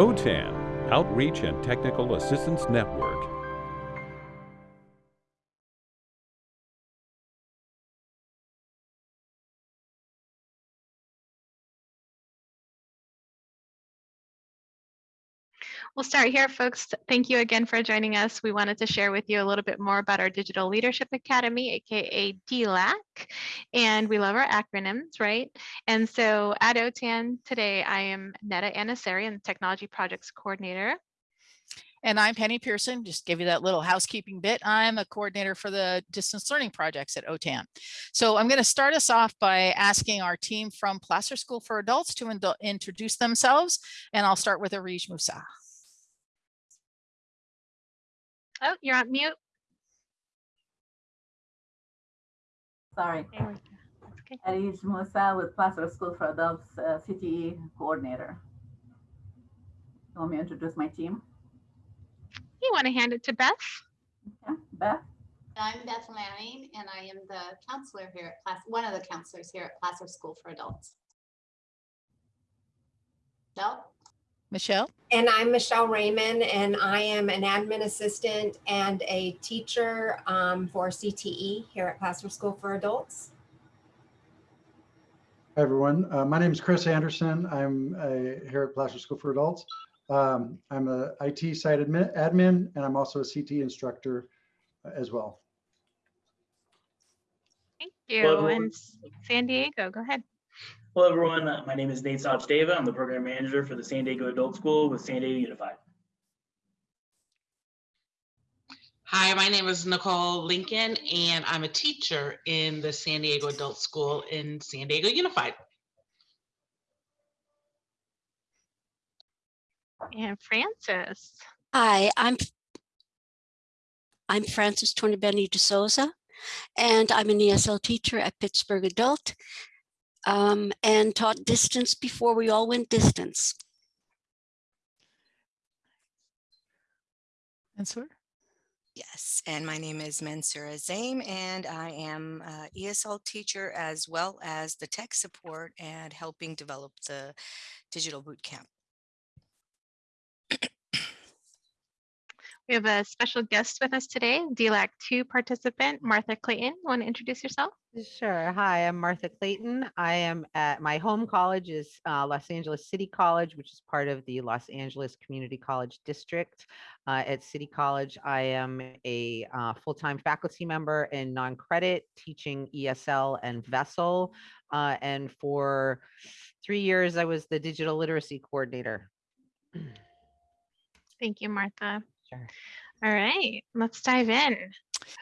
OTAN, Outreach and Technical Assistance Network. We'll start here, folks. Thank you again for joining us. We wanted to share with you a little bit more about our Digital Leadership Academy, aka DLAC, and we love our acronyms, right? And so at OTAN today, I am Neta Netta Anasarian, Technology Projects Coordinator. And I'm Penny Pearson, just give you that little housekeeping bit. I'm a coordinator for the distance learning projects at OTAN. So I'm going to start us off by asking our team from Placer School for Adults to introduce themselves. And I'll start with Arij Musa. Oh, you're on mute. Sorry. There we go. That's okay. Arish Musa with Placer School for Adults uh, CTE coordinator. You want me to introduce my team? You want to hand it to Beth? Yeah, Beth? I'm Beth Lanning, and I am the counselor here at Placer, one of the counselors here at Placer School for Adults. No, Michelle? And I'm Michelle Raymond, and I am an admin assistant and a teacher um, for CTE here at Placer School for Adults. Hi, everyone. Uh, my name is Chris Anderson. I'm uh, here at Placer School for Adults. Um, I'm a IT site admin, admin, and I'm also a CT instructor uh, as well. Thank you. everyone. And San Diego, go ahead. Hello, everyone. Uh, My name is Nate Sachdeva. I'm the program manager for the San Diego Adult School with San Diego Unified. Hi, my name is Nicole Lincoln, and I'm a teacher in the San Diego Adult School in San Diego Unified. And Francis. Hi, I'm I'm Frances Tornabene de Souza, and I'm an ESL teacher at Pittsburg Adult um, and taught distance before we all went distance. Answer? Yes, and my name is Mansura Zaim, and I am a ESL teacher as well as the tech support and helping develop the digital boot We have a special guest with us today, DLAC 2 participant, Martha Clayton. Want to introduce yourself? Sure. Hi, I'm Martha Clayton. I am at my home college is uh, Los Angeles City College, which is part of the Los Angeles Community College District. Uh, at City College, I am a uh, full-time faculty member in non-credit teaching ESL and VESL. Uh, and for three years, I was the digital literacy coordinator. Thank you, Martha. Sure. All right, let's dive in.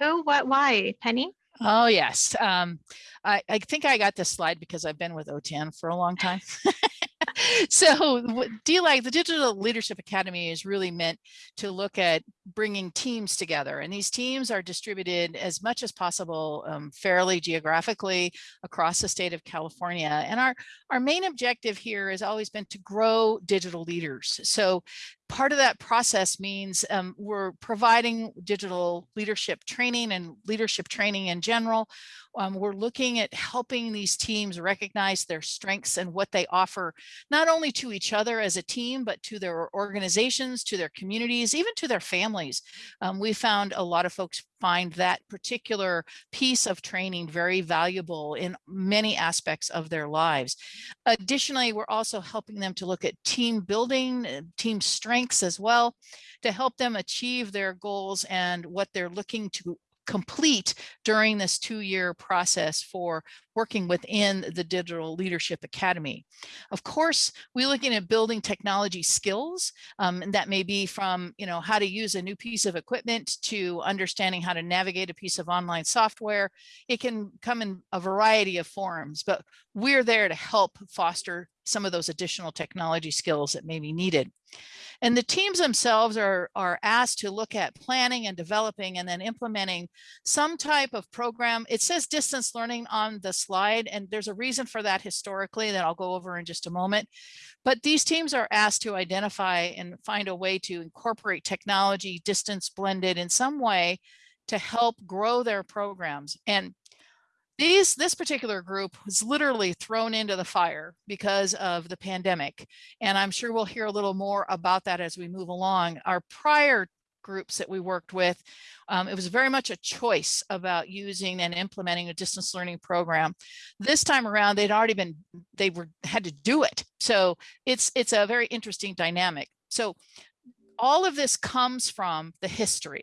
Who, what, why? Penny? Oh, yes. Um, I, I think I got this slide because I've been with OTAN for a long time. so what DLAC, the Digital Leadership Academy is really meant to look at bringing teams together. And these teams are distributed as much as possible um, fairly geographically across the state of California. And our, our main objective here has always been to grow digital leaders. So part of that process means um, we're providing digital leadership training and leadership training in general. Um, we're looking at helping these teams recognize their strengths and what they offer, not only to each other as a team, but to their organizations, to their communities, even to their families. Um, we found a lot of folks find that particular piece of training very valuable in many aspects of their lives. Additionally, we're also helping them to look at team building, uh, team strengths as well, to help them achieve their goals and what they're looking to complete during this two-year process for working within the Digital Leadership Academy. Of course, we're looking at building technology skills, um, and that may be from, you know, how to use a new piece of equipment to understanding how to navigate a piece of online software. It can come in a variety of forms, but we're there to help foster some of those additional technology skills that may be needed. And the teams themselves are, are asked to look at planning and developing and then implementing some type of program. It says distance learning on the slide, and there's a reason for that historically that I'll go over in just a moment. But these teams are asked to identify and find a way to incorporate technology, distance blended in some way to help grow their programs. And these this particular group was literally thrown into the fire because of the pandemic. And I'm sure we'll hear a little more about that as we move along. Our prior groups that we worked with, um, it was very much a choice about using and implementing a distance learning program. This time around, they'd already been, they were had to do it. So it's it's a very interesting dynamic. So all of this comes from the history.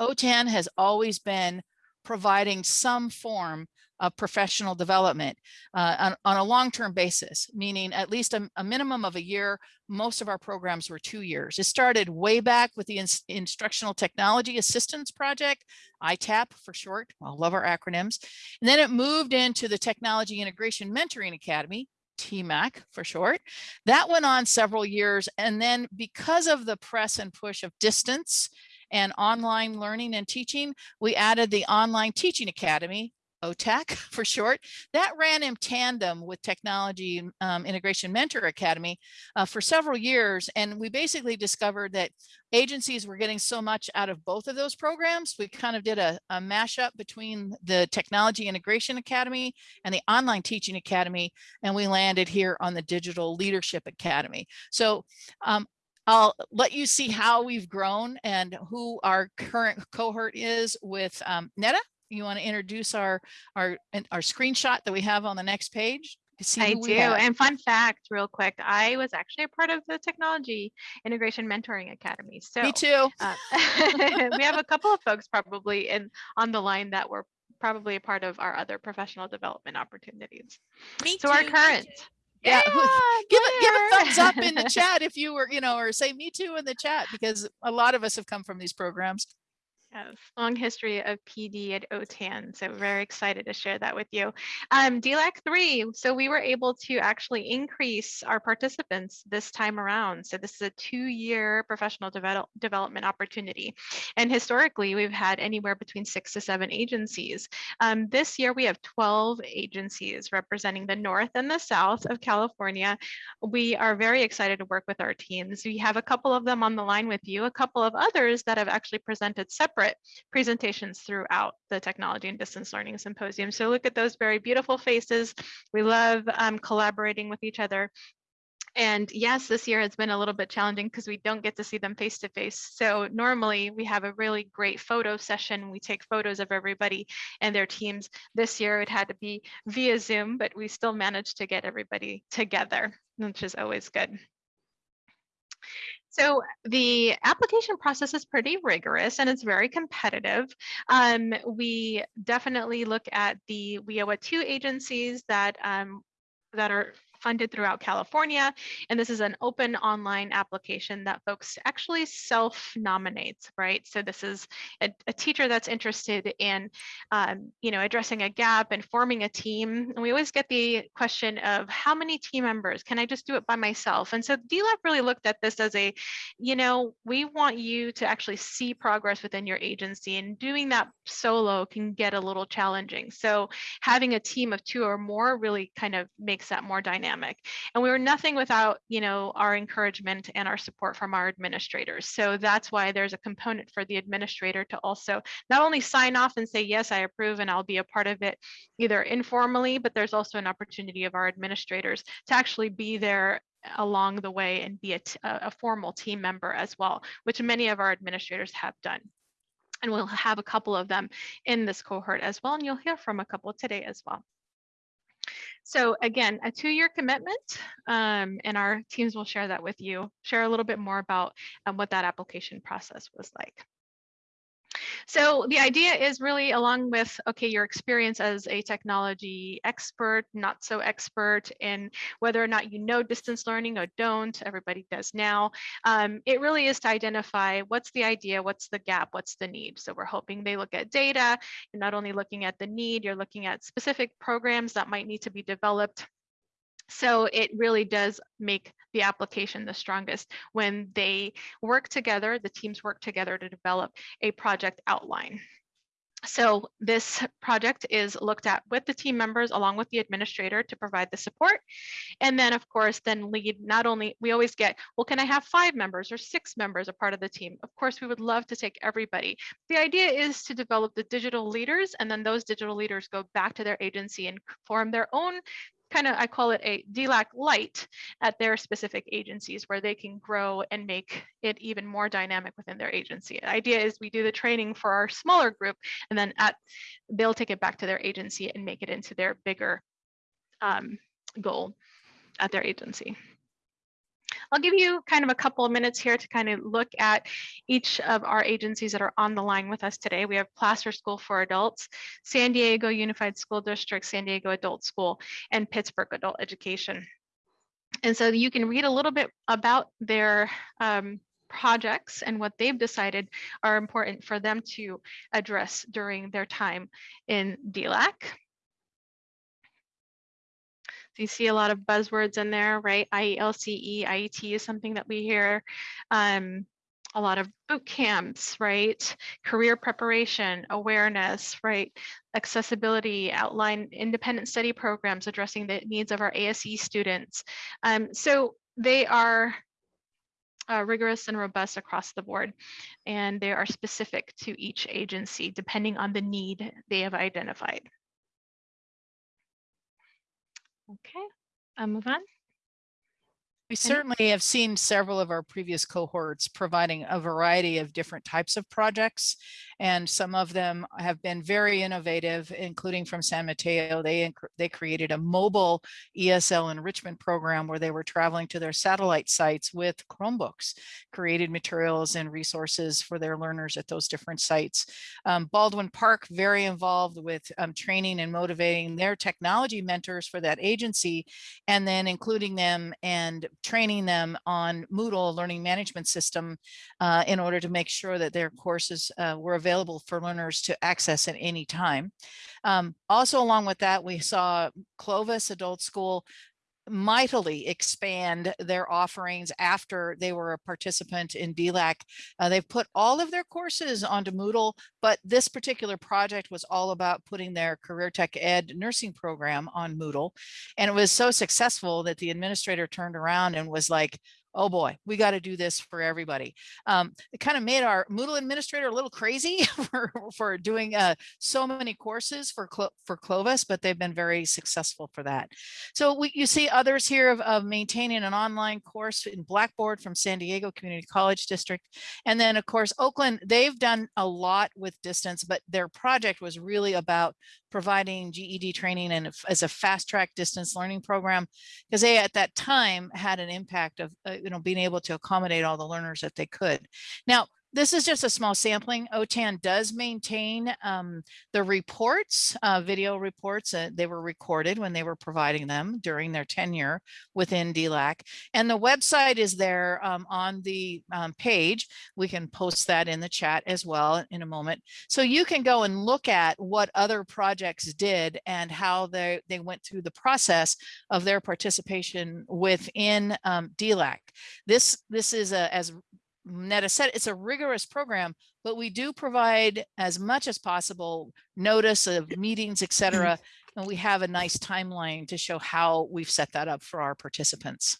OTAN has always been providing some form of professional development uh, on, on, a long-term basis, meaning at least a, a, minimum of a year. Most of our programs were two years. It started way back with the in Instructional Technology Assistance Project, ITAP for short, I love our acronyms. And then it moved into the Technology Integration Mentoring Academy, TMAC for short. That went on several years. And then because of the press and push of distance and online learning and teaching, we added the Online Teaching Academy, OTAC for short, that ran in tandem with Technology um, Integration Mentor Academy uh, for several years. And we basically discovered that agencies were getting so much out of both of those programs. We kind of did a, a mashup between the Technology Integration Academy and the Online Teaching Academy, and we landed here on the Digital Leadership Academy. So um, I'll let you see how we've grown and who our current cohort is with um, Netta. You want to introduce our our our screenshot that we have on the next page? I do. And fun fact, real quick, I was actually a part of the Technology Integration Mentoring Academy. So me too. Uh, we have a couple of folks probably in on the line that were probably a part of our other professional development opportunities. Me so too, our current yeah, yeah uh, give a give a thumbs up in the chat if you were you know or say me too in the chat because a lot of us have come from these programs Yes, long history of PD at OTAN. So very excited to share that with you. Um, DLAC 3, so we were able to actually increase our participants this time around. So this is a two-year professional develop, development opportunity. And historically, we've had anywhere between six to seven agencies. Um, this year, we have 12 agencies representing the North and the South of California. We are very excited to work with our teams. We have a couple of them on the line with you, a couple of others that have actually presented separate separate presentations throughout the technology and distance learning symposium. So look at those very beautiful faces. We love um, collaborating with each other. And yes, this year has been a little bit challenging because we don't get to see them face to face. So normally we have a really great photo session. We take photos of everybody and their teams. This year it had to be via Zoom, but we still managed to get everybody together, which is always good. So the application process is pretty rigorous and it's very competitive. Um, we definitely look at the WIOA two agencies that um, that are funded throughout California. And this is an open online application that folks actually self-nominate, right? So this is a, a, teacher that's interested in, um, you know, addressing a gap and forming a team. And we always get the question of how many team members? Can I just do it by myself? And so DLAC really looked at this as a, you know, we want you to actually see progress within your agency and doing that solo can get a little challenging. So having a team of two or more really kind of makes that more dynamic dynamic. And we were nothing without, you know, our encouragement and our support from our administrators. So that's why there's a component for the administrator to also not only sign off and say, yes, I approve and I'll be a part of it, either informally, but there's also an opportunity of our administrators to actually be there along the way and be a, a formal team member as well, which many of our administrators have done and we'll have a couple of them in this cohort as well. And you'll hear from a couple today as well. So again, a two-year commitment, um, and our teams will share that with you, share a little bit more about um, what that application process was like. So the idea is really along with, okay, your experience as a technology expert, not so expert in whether or not you know distance learning or don't, everybody does now. Um, it really is to identify what's the idea, what's the gap, what's the need. So we're hoping they look at data. You're not only looking at the need, you're looking at specific programs that might need to be developed so it really does make the application the strongest when they work together, the teams work together to develop a project outline. So this project is looked at with the team members along with the administrator to provide the support. And then of course, then lead not only, we always get, well, can I have five members or six members a part of the team? Of course, we would love to take everybody. The idea is to develop the digital leaders and then those digital leaders go back to their agency and form their own kind of, I call it a DLAC light at their specific agencies where they can grow and make it even more dynamic within their agency. The idea is we do the training for our smaller group and then at they'll take it back to their agency and make it into their bigger um, goal at their agency. I'll give you kind of a couple of minutes here to kind of look at each of our agencies that are on the line with us today. We have Placer School for Adults, San Diego Unified School District, San Diego Adult School, and Pittsburg Adult Education. And so you can read a little bit about their um, projects and what they've decided are important for them to address during their time in DLAC. So you see a lot of buzzwords in there, right? IELCE, IET is something that we hear. Um, a lot of boot camps, right? Career preparation, awareness, right? Accessibility, outline independent study programs addressing the needs of our ASE students. Um, so they are uh, rigorous and robust across the board, and they are specific to each agency depending on the need they have identified. Okay, I'll move on. We certainly have seen several of our previous cohorts providing a variety of different types of projects, and some of them have been very innovative, including from San Mateo. They, they created a mobile ESL enrichment program where they were traveling to their satellite sites with Chromebooks, created materials and resources for their learners at those different sites. Um, Baldwin Park, very involved with um, training and motivating their technology mentors for that agency, and then including them and training them on Moodle learning management system uh, in order to make sure that their courses uh, were available for learners to access at any time. Um, also along with that, we saw Clovis Adult School mightily expand their offerings after they were a participant in DLAC. Uh, they've put all of their courses onto Moodle, but this particular project was all about putting their Career Tech Ed nursing program on Moodle. And it was so successful that the administrator turned around and was like, oh boy, we got to do this for everybody. Um, it kind of made our Moodle administrator a little crazy for, for doing uh, so many courses for, Clo for Clovis, but they've been very successful for that. So we, you see others here of, of maintaining an online course in Blackboard from San Diego Community College District. And then of course, Oakland, they've done a lot with distance, but their project was really about providing GED training and as a fast track distance learning program because they at that time had an impact of uh, you know being able to accommodate all the learners that they could. Now this is just a small sampling. OTAN does maintain um, the reports, uh, video reports. Uh, they were recorded when they were providing them during their tenure within DLAC. And the website is there um, on the um, page. We can post that in the chat as well in a moment. So you can go and look at what other projects did and how they, they went through the process of their participation within um, DLAC. This, this is a, as Netta said, it's a rigorous program, but we do provide as much as possible notice of meetings, etc. And we have a nice timeline to show how we've set that up for our participants.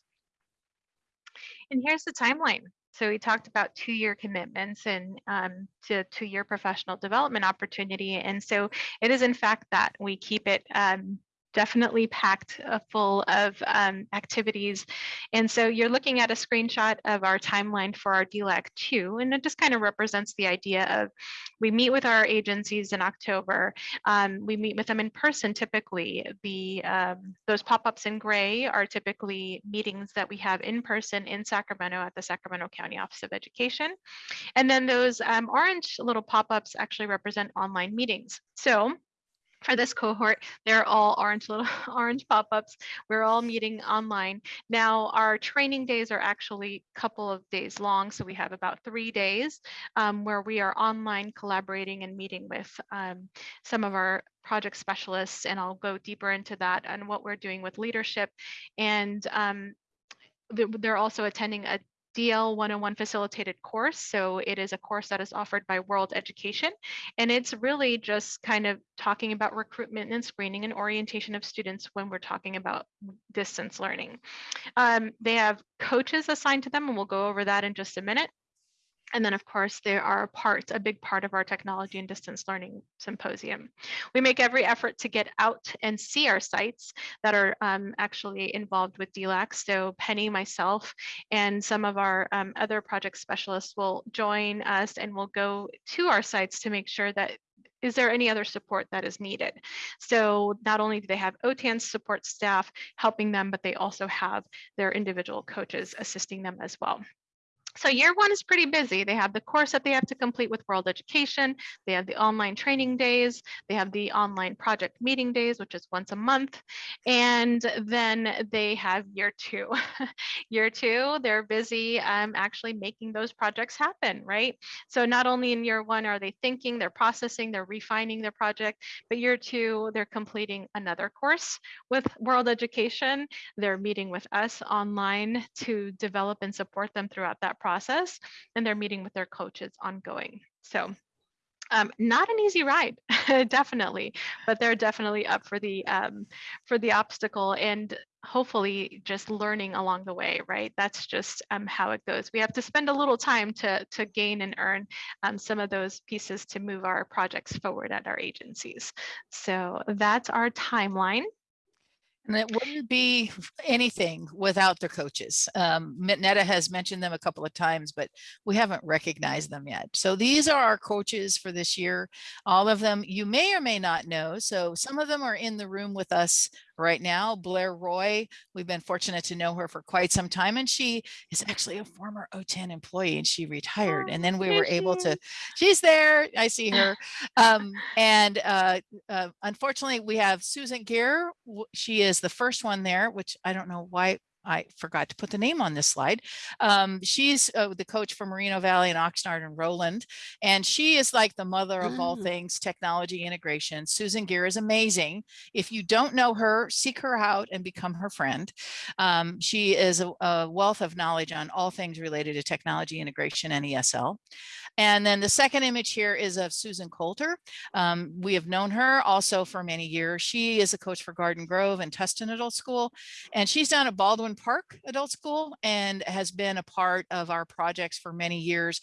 And here's the timeline. So we talked about two-year commitments and um, to two-year professional development opportunity. And so it is in fact that we keep it um, definitely packed uh, full of um, activities. And so you're looking at a screenshot of our timeline for our DLAC 2, and it just kind of represents the idea of we meet with our agencies in October. Um, we meet with them in person typically. The um, Those pop-ups in gray are typically meetings that we have in person in Sacramento at the Sacramento County Office of Education. And then those um, orange little pop-ups actually represent online meetings. So for this cohort, they're all orange little orange pop-ups. We're all meeting online. Now our training days are actually a couple of days long. So we have about three days um, where we are online collaborating and meeting with um, some of our project specialists. And I'll go deeper into that and what we're doing with leadership. And um, they're also attending a DL 101 facilitated course. So it is a course that is offered by World Education. And it's really just kind of talking about recruitment and screening and orientation of students when we're talking about distance learning. Um, they have coaches assigned to them, and we'll go over that in just a minute. And then, of course, there are parts, a big part of our technology and distance learning symposium. We make every effort to get out and see our sites that are um, actually involved with DLAC. So Penny, myself, and some of our um, other project specialists will join us and we'll go to our sites to make sure that is there any other support that is needed? So not only do they have OTAN support staff helping them, but they also have their individual coaches assisting them as well. So year one is pretty busy. They have the course that they have to complete with World Education. They have the online training days. They have the online project meeting days, which is once a month. And then they have year two. year two, they're busy um, actually making those projects happen, right? So not only in year one are they thinking, they're processing, they're refining their project, but year two, they're completing another course with World Education. They're meeting with us online to develop and support them throughout that process and they're meeting with their coaches ongoing. So um, not an easy ride, definitely, but they're definitely up for the um, for the obstacle and hopefully just learning along the way, right? That's just um, how it goes. We have to spend a little time to to gain and earn um, some of those pieces to move our projects forward at our agencies. So that's our timeline. And it wouldn't be anything without their coaches. Um, has mentioned them a couple of times, but we haven't recognized them yet. So these are our coaches for this year. All of them you may or may not know. So some of them are in the room with us right now. Blair Roy, we've been fortunate to know her for quite some time, and she is actually a former OTAN employee and she retired. And then we were able to, she's there, I see her. Um, and uh, uh, unfortunately, we have Susan Gaer. She is the first one there, which I don't know why I forgot to put the name on this slide. Um, she's uh, the coach for Moreno Valley and Oxnard and Rowland, and she is like the mother of all Mm. things technology integration. Susan Gaer is amazing. If you don't know her, seek her out and become her friend. Um, she is a, a wealth of knowledge on all things related to technology integration and ESL. And then the second image here is of Susan Coulter. Um, we have known her also for many years. She is a coach for Garden Grove and Tustin Adult School, and she's down at Baldwin Park Adult School and has been a part of our projects for many years.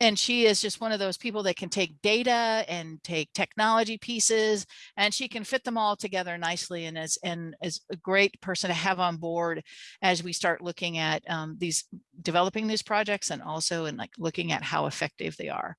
And she is just one of those people that can take data and take technology pieces and she can fit them all together nicely and is, and is a great person to have on board as we start looking at um, these developing these projects and also in like looking at how effective they are.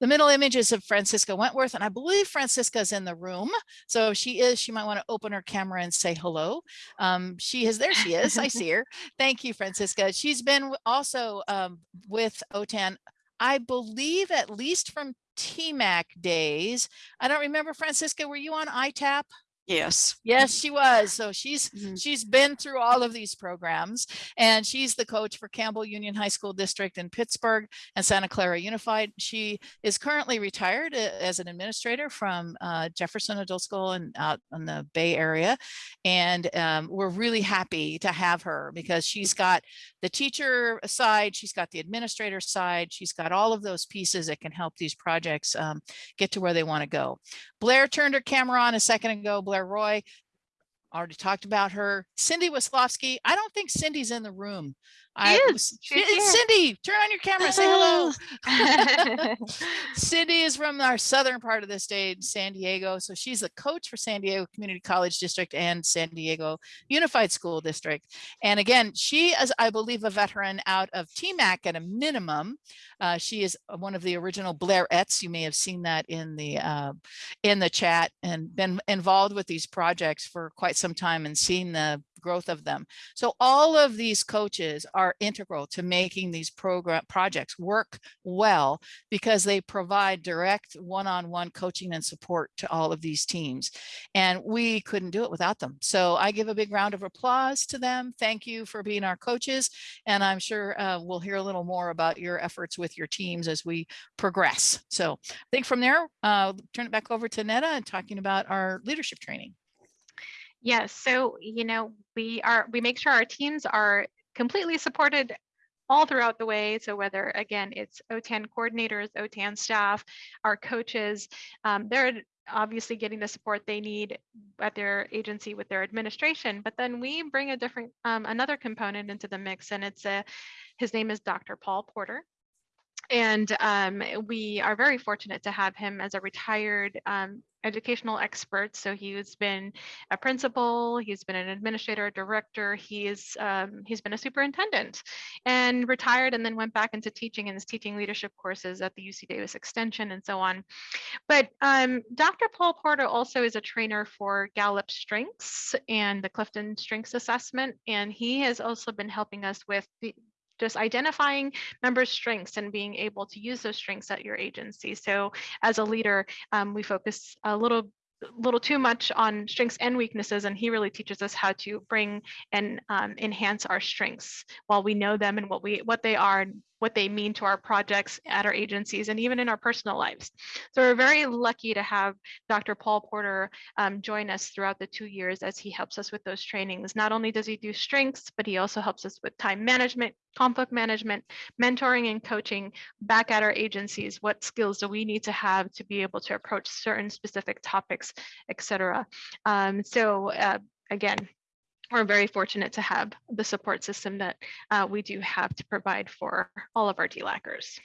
The middle image is of Francisca Wentworth and I believe Francisca is in the room. So if she is, she might want to open her camera and say hello. Um, she is, there she is, I see her. Thank you, Francisca. She's been also um, with OTAN, I believe at least from TMAC days. I don't remember, Francisca, were you on ITAP? Yes. Yes, she was. So she's Mhm. she's been through all of these programs and she's the coach for Campbell Union High School District in Pittsburg and Santa Clara Unified. She is currently retired uh, as an administrator from uh, Jefferson Adult School and out in the Bay Area. And um, we're really happy to have her because she's got the teacher side, she's got the administrator side, she's got all of those pieces that can help these projects um, get to where they want to go. Blair turned her camera on a second ago. Blair Roy, already talked about her. Cindy Wislowski, I don't think Cindy's in the room. I, is. was- She's here. Cindy, turn on your camera, say hello. Cindy is from our southern part of the state, San Diego. So she's the coach for San Diego Community College District and San Diego Unified School District. And again, she is, I believe, a veteran out of TMAC at a minimum. Uh, she is one of the original Blairettes. You may have seen that in the uh, in the chat and been involved with these projects for quite some time and seen the growth of them. So all of these coaches are integral to making these program projects work well because they provide direct one-on-one coaching and support to all of these teams. And we couldn't do it without them. So I give a big round of applause to them. Thank you for being our coaches. And I'm sure uh, we'll hear a little more about your efforts with your teams as we progress. So I think from there, uh, turn it back over to Netta and talking about our leadership training. Yes, so you know, we are we make sure our teams are completely supported all throughout the way. So whether again, it's OTAN coordinators, OTAN staff, our coaches, um, they're obviously getting the support they need at their agency with their administration. But then we bring a different, um, another component into the mix and it's a, his name is Dr. Paul Porter and um, we are very fortunate to have him as a retired um, educational expert. So he's been a principal, he's been an administrator, a director, he's um, he's been a superintendent, and retired, and then went back into teaching and is teaching leadership courses at the UC Davis Extension and so on. But um, Dr. Paul Porter also is a trainer for Gallup Strengths and the Clifton Strengths Assessment, and he has also been helping us with the, just identifying members' strengths and being able to use those strengths at your agency. So as a leader, um, we focus a little little too much on strengths and weaknesses and he really teaches us how to bring and um, enhance our strengths while we know them and what we what they are what they mean to our projects at our agencies and even in our personal lives. So we're very lucky to have Dr. Paul Porter um, join us throughout the two years as he helps us with those trainings. Not only does he do strengths, but he also helps us with time management, conflict management, mentoring and coaching back at our agencies. What skills do we need to have to be able to approach certain specific topics, et cetera. Um, so uh, again, we're very fortunate to have the support system that uh, we do have to provide for all of our DLACers.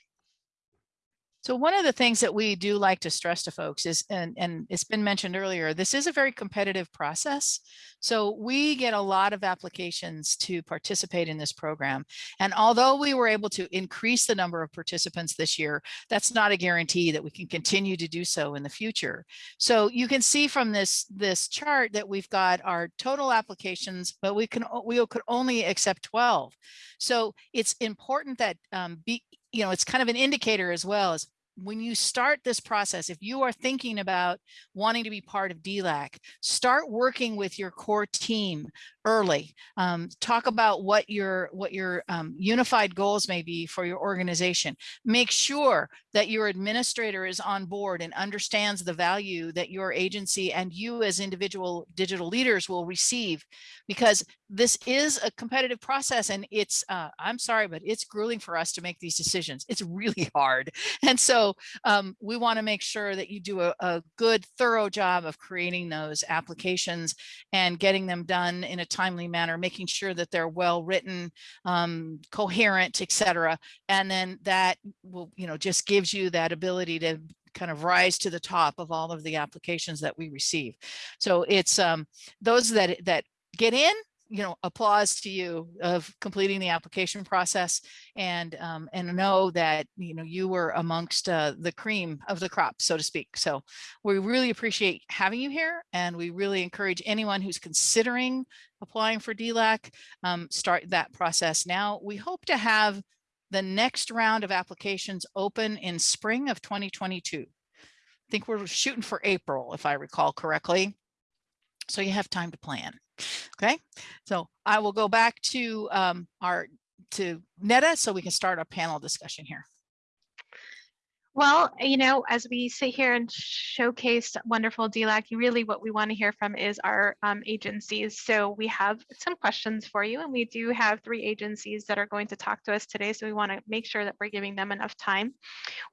So one of the things that we do like to stress to folks is, and, and it's been mentioned earlier, this is a very competitive process. So we get a lot of applications to participate in this program. And although we were able to increase the number of participants this year, that's not a guarantee that we can continue to do so in the future. So you can see from this, this chart that we've got our total applications, but we can we could only accept 12. So it's important that um, be, you know, it's kind of an indicator as well as when you start this process, if you are thinking about wanting to be part of DLAC, start working with your core team early. Um, talk about what your what your um, unified goals may be for your organization. Make sure that your administrator is on board and understands the value that your agency and you as individual digital leaders will receive because this is a competitive process and it's uh, I'm sorry, but it's grueling for us to make these decisions. It's really hard. And so um, we want to make sure that you do a, a good, thorough job of creating those applications and getting them done in a timely manner, making sure that they're well written, um, coherent, etc. And then that will, you know, just gives you that ability to kind of rise to the top of all of the applications that we receive. So it's um, those that that get in you know, applause to you of completing the application process and um, and know that, you know, you were amongst uh, the cream of the crop, so to speak. So we really appreciate having you here and we really encourage anyone who's considering applying for DLAC, um, start that process now. We hope to have the next round of applications open in spring of 2022. I think we're shooting for April, if I recall correctly. So you have time to plan. Okay, so I will go back to um, our to Netta so we can start our panel discussion here. Well, you know, as we sit here and showcase wonderful DLAC, really what we want to hear from is our um, agencies. So we have some questions for you, and we do have three agencies that are going to talk to us today. So we want to make sure that we're giving them enough time.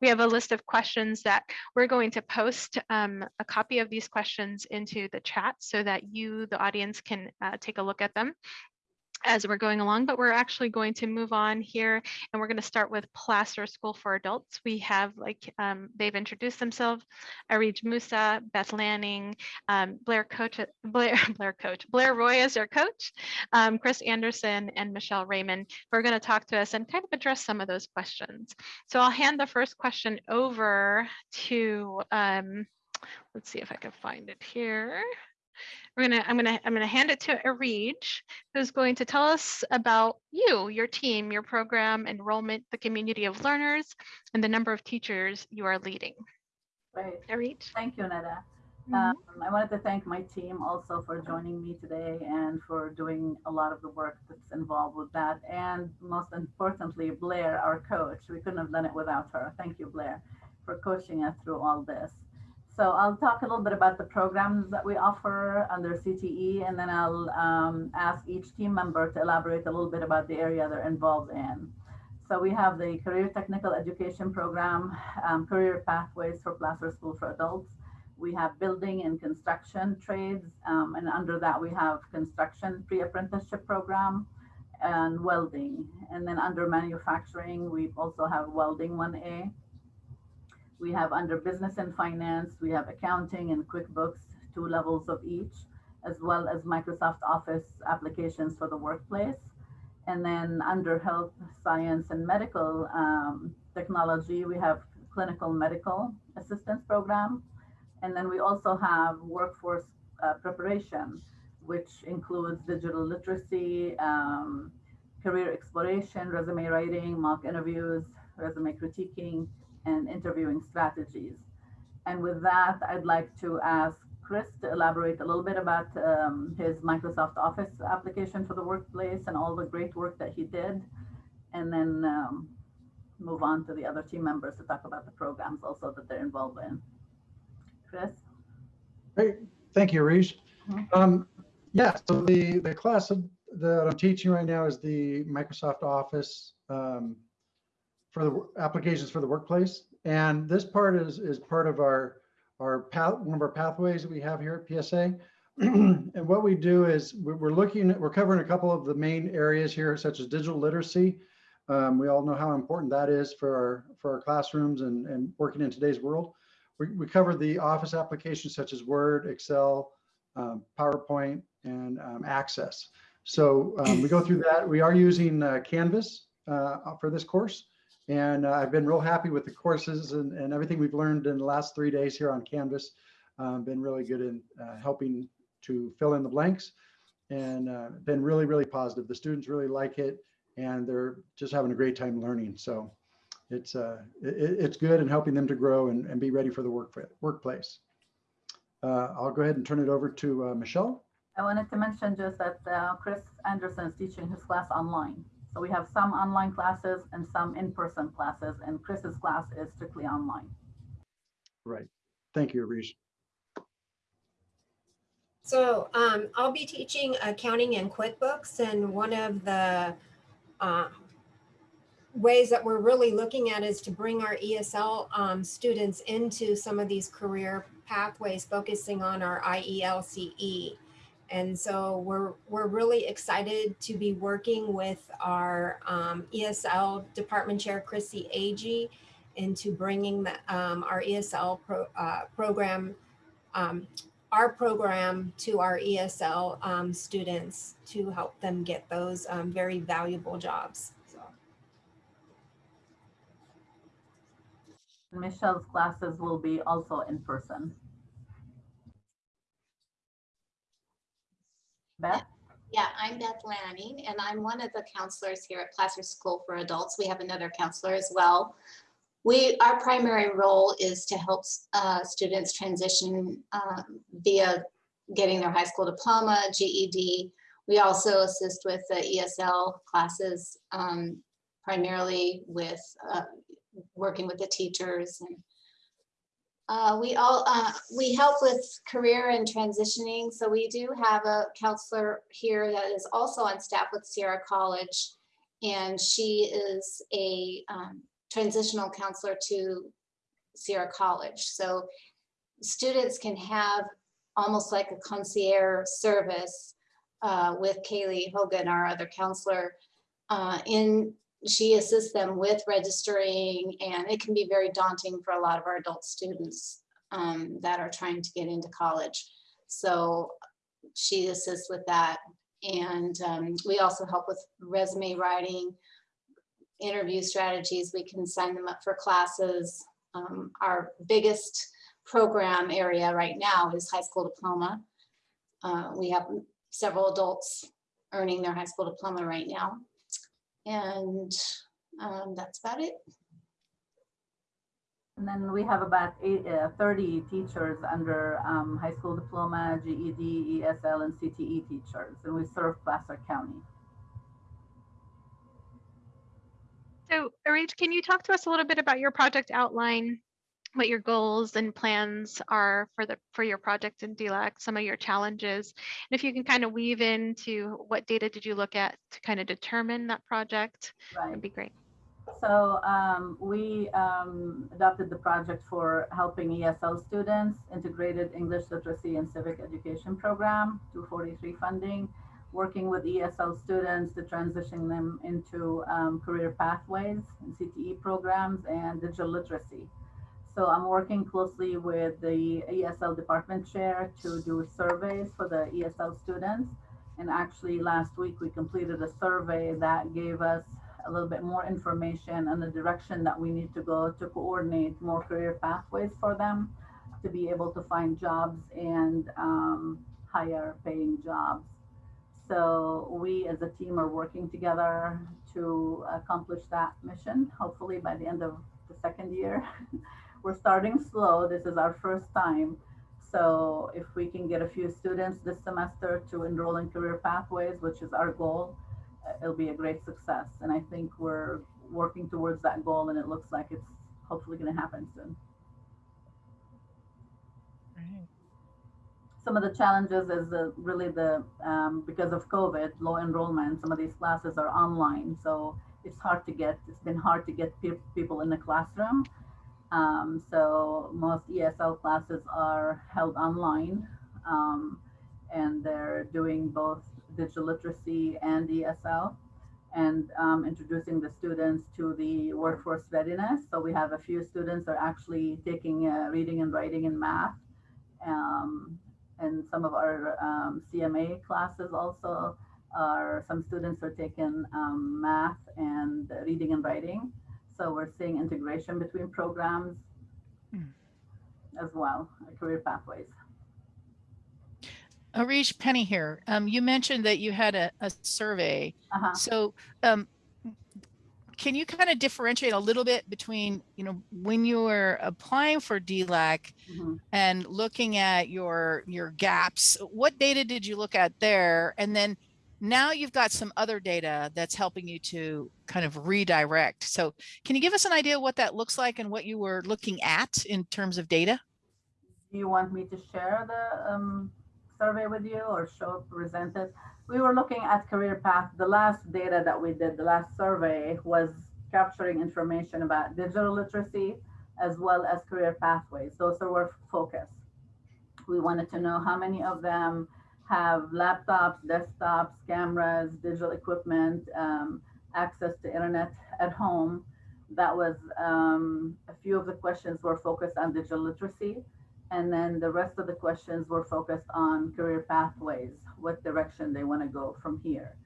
We have a list of questions that we're going to post um, a copy of these questions into the chat so that you, the audience, can uh, take a look at them as we're going along, but we're actually going to move on here and we're going to start with Placer School for Adults. We have like um, they've introduced themselves, Arij Musa, Beth Lanning, um, Blair Coach, Blair, Blair Coach, Blair Roy as their coach, um, Chris Anderson and Michelle Raymond we are going to talk to us and kind of address some of those questions. So I'll hand the first question over to, um, let's see if I can find it here. We're gonna, I'm gonna, I'm gonna hand it to Arij, who's going to tell us about you, your team, your program, enrollment, the community of learners, and the number of teachers you are leading. Great. Arij. Thank you, Netta. Mm -hmm. um, I wanted to thank my team also for joining me today and for doing a lot of the work that's involved with that. And most importantly, Blair, our coach. We couldn't have done it without her. Thank you, Blair, for coaching us through all this. So I'll talk a little bit about the programs that we offer under CTE, and then I'll um, ask each team member to elaborate a little bit about the area they're involved in. so we have the Career Technical Education Program, um, Career Pathways for Placer School for Adults. We have building and construction trades, um, and under that we have construction pre-apprenticeship program and welding. And then under manufacturing, we also have welding 1A. We have under business and finance, we have accounting and QuickBooks, two levels of each, as well as Microsoft Office applications for the workplace. And then under health, science, and medical um, technology, we have clinical medical assistance program. And then we also have workforce uh, preparation, which includes digital literacy, um, career exploration, resume writing, mock interviews, resume critiquing, and interviewing strategies. And with that, I'd like to ask Chris to elaborate a little bit about um, his Microsoft Office application for the workplace and all the great work that he did. And then um, move on to the other team members to talk about the programs also that they're involved in. Chris? Great, thank you, Arish. Mhm. Um, yeah, so the, the class that I'm teaching right now is the Microsoft Office um, for the applications for the workplace. And this part is, is part of our, our path, one of our pathways that we have here at PSA. And what we do is we're, looking, at we're covering a couple of the main areas here, such as digital literacy. Um, we all know how important that is for our, for our classrooms and, and working in today's world. We, we cover the office applications such as Word, Excel, um, PowerPoint, and um, Access. So um, we go through that. We are using uh, Canvas uh, for this course. And uh, I've been real happy with the courses and, and everything we've learned in the last three days here on Canvas. Um, been really good in uh, helping to fill in the blanks and uh, been really, really positive. The students really like it and they're just having a great time learning. So it's uh, it, it's good and helping them to grow and, and be ready for the work workplace. Uh, I'll go ahead and turn it over to uh, Michelle. I wanted to mention just that uh, Chris Anderson is teaching his class online. So we have some online classes and some in-person classes, and Chris's class is strictly online. Right. Thank you, Arish. So um, I'll be teaching accounting and QuickBooks and one of the uh, ways that we're really looking at is to bring our ESL um, students into some of these career pathways, focusing on our IELCE. And so we're, we're really excited to be working with our um, ESL Department Chair, Chrissy Agee, into bringing the, um, our ESL pro, uh, program, um, our program to our ESL um, students to help them get those um, very valuable jobs. Michelle's classes will be also in person. Beth? Yeah, I'm Beth Lanning, and I'm one of the counselors here at Placer School for Adults. We have another counselor as well. We, our primary role is to help uh, students transition um, via getting their high school diploma, GED. We also assist with the ESL classes, um, primarily with uh, working with the teachers and uh, we all, uh, we help with career and transitioning. So we do have a counselor here that is also on staff with Sierra College. And she is a um, transitional counselor to Sierra College. So students can have almost like a concierge service uh, with Kaylee Hogan, our other counselor, uh, in she assists them with registering and it can be very daunting for a lot of our adult students um, that are trying to get into college. So she assists with that. And um, we also help with resume writing, interview strategies. We can sign them up for classes. Um, our biggest program area right now is high school diploma. Uh, we have several adults earning their high school diploma right now. And um, that's about it. And then we have about eight, uh, 30 teachers under um, high school diploma, GED, ESL, and CTE teachers, and we serve Placer County. So, Arij, can you talk to us a little bit about your project outline, what your goals and plans are for the for your project in DLAC, some of your challenges, and if you can kind of weave into what data did you look at to kind of determine that project, Right. that'd be great. So um, we um, adopted the project for helping ESL students, Integrated English Literacy and Civic Education Program, 243 funding, working with ESL students to transition them into um, career pathways and CTE programs and digital literacy. So I'm working closely with the ESL department chair to do surveys for the ESL students. And actually last week we completed a survey that gave us a little bit more information on the direction that we need to go to coordinate more career pathways for them to be able to find jobs and um, higher paying jobs. So we as a team are working together to accomplish that mission, hopefully by the end of the second year. We're starting slow. This is our first time. So if we can get a few students this semester to enroll in career pathways, which is our goal, uh, it'll be a great success. And I think we're working towards that goal and it looks like it's hopefully going to happen soon. Some of the challenges is the, really the, um, because of COVID, low enrollment, some of these classes are online. So it's hard to get, it's been hard to get pe people in the classroom. Um, so most ESL classes are held online um, and they're doing both digital literacy and ESL and um, introducing the students to the workforce readiness. So we have a few students are actually taking uh, reading and writing and math. Um, and some of our um, CMA classes also are, some students are taking um, math and reading and writing. So we're seeing integration between programs mm. as well, career pathways. Arish Penny here. Um, you mentioned that you had a, a survey. Uh -huh. So um, can you kind of differentiate a little bit between, you know, when you were applying for DLAC mm -hmm. and looking at your your gaps, what data did you look at there? And then now you've got some other data that's helping you to kind of redirect. So can you give us an idea what that looks like and what you were looking at in terms of data? Do you want me to share the um, survey with you or show present it? We were looking at career path. The last data that we did, the last survey was capturing information about digital literacy as well as career pathways. Those are our focus. We wanted to know how many of them have laptops, desktops, cameras, digital equipment, um, access to internet at home. That was um, a few of the questions were focused on digital literacy. And then the rest of the questions were focused on career pathways, what direction they want to go from here.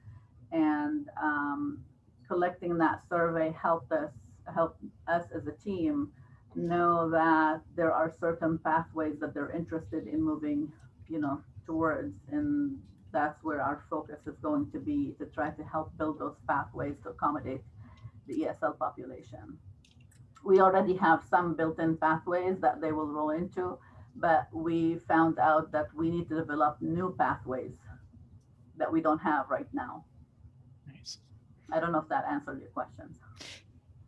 And um, collecting that survey helped us, helped us as a team know that there are certain pathways that they're interested in moving, you know, towards and that's where our focus is going to be to try to help build those pathways to accommodate the ESL population. We already have some built-in pathways that they will roll into, but we found out that we need to develop new pathways that we don't have right now. Nice. I don't know if that answered your questions.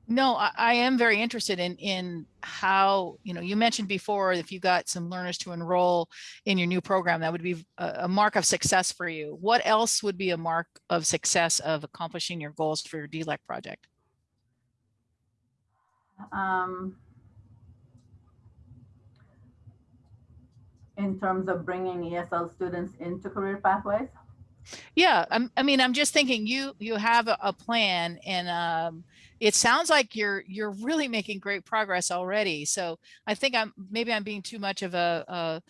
No, I, I, am very interested in in how, you know, you mentioned before, if you got some learners to enroll in your new program, that would be a, a, mark of success for you. What else would be a mark of success of accomplishing your goals for your DLAC project? Um, in terms of bringing ESL students into career pathways? Yeah, I'm, i mean, I'm just thinking you you have a, a plan and um, it sounds like you're you're really making great progress already. So I think I'm maybe I'm being too much of a, a,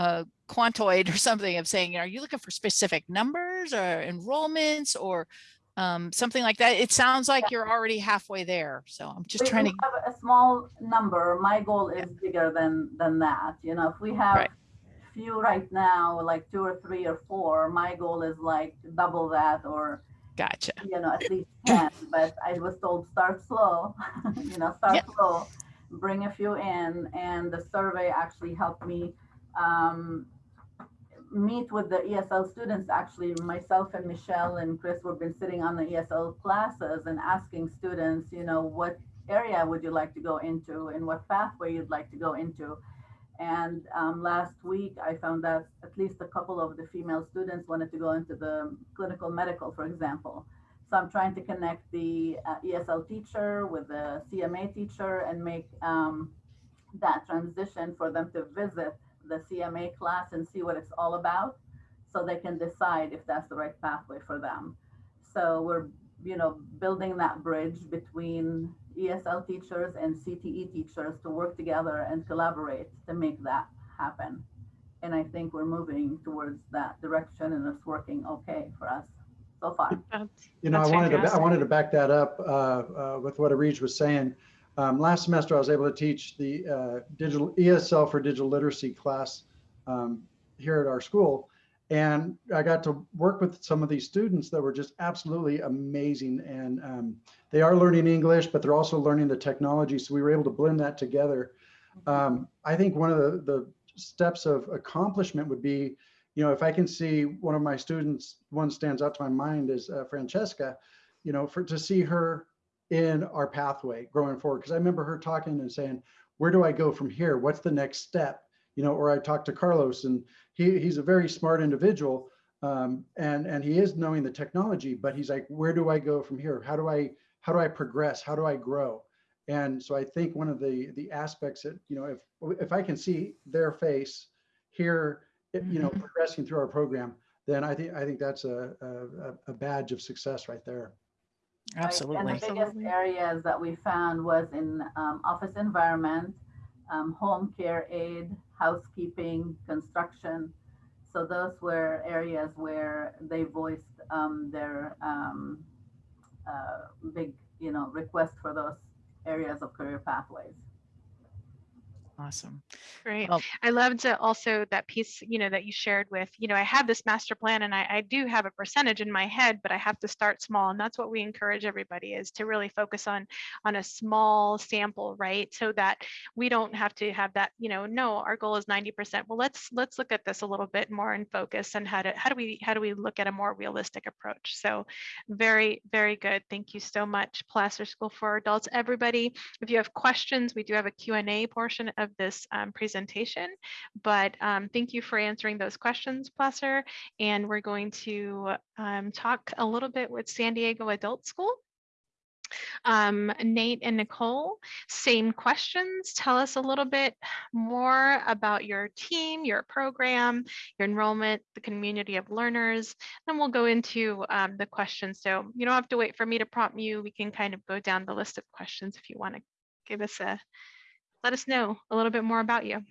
a quantoid or something of saying, you know, are you looking for specific numbers or enrollments or um, something like that? It sounds like you're already halfway there. So I'm just we trying to have a small number. My goal is bigger than than that. You know, if we have right. few right now, like two or three or four, my goal is like double that or Gotcha. You know, at least 10, but I was told start slow, you know, start yep. slow, bring a few in. And the survey actually helped me um, meet with the ESL students. Actually, myself and Michelle and Chris, we've been sitting on the ESL classes and asking students, you know, what area would you like to go into and what pathway you'd like to go into. And um, last week, I found that at least a couple of the female students wanted to go into the clinical medical, for example. So I'm trying to connect the uh, ESL teacher with the CMA teacher and make um, that transition for them to visit the CMA class and see what it's all about so they can decide if that's the right pathway for them. So we're, you know, building that bridge between ESL teachers and CTE teachers to work together and collaborate to make that happen. And I think we're moving towards that direction and it's working okay for us so far. You know, I That's wanted to, I wanted to back that up uh, uh, with what Arij was saying. Um, Last semester, I was able to teach the uh, digital ESL for digital literacy class um, here at our school. And I got to work with some of these students that were just absolutely amazing. And um, they are learning English, but they're also learning the technology. So we were able to blend that together. Um, I think one of the, the steps of accomplishment would be, you know, if I can see one of my students, one stands out to my mind is uh, Francesca, you know, for to see her in our pathway growing forward. Because I remember her talking and saying, where do I go from here? What's the next step? You know, or I talked to Carlos and he, he's a very smart individual um, and, and he is knowing the technology, but he's like, where do I go from here? How do I, how do I progress? How do I grow? And so I think one of the, the aspects that, you know, if, if I can see their face here, you know, progressing through our program, then I think, I think that's a, a, a badge of success right there. Right, Absolutely. And the biggest areas that we found was in um, office environment, um, home care aid, housekeeping, construction. So those were areas where they voiced um, their um, uh, big, you know, request for those areas of career pathways. Awesome. Great. Well- I loved also that piece, you know, that you shared with, you know, I have this master plan and I, I do have a percentage in my head, but I have to start small. And that's what we encourage everybody is to really focus on, on a small sample, right? So that we don't have to have that, you know, no, our goal is 90%. Well, let's, let's look at this a little bit more in focus and how to, how do we, how do we look at a more realistic approach? So very, very good. Thank you so much, Placer School for Adults. Everybody, if you have questions, we do have a Q&A portion of this um, presentation, but um, thank you for answering those questions, Placer. And we're going to um, talk a little bit with San Diego Adult School. Um, Nate and Nicole, same questions. Tell us a little bit more about your team, your program, your enrollment, the community of learners. Then we'll go into um, the questions. So you don't have to wait for me to prompt you. We can kind of go down the list of questions if you want to give us a, let us know a little bit more about you.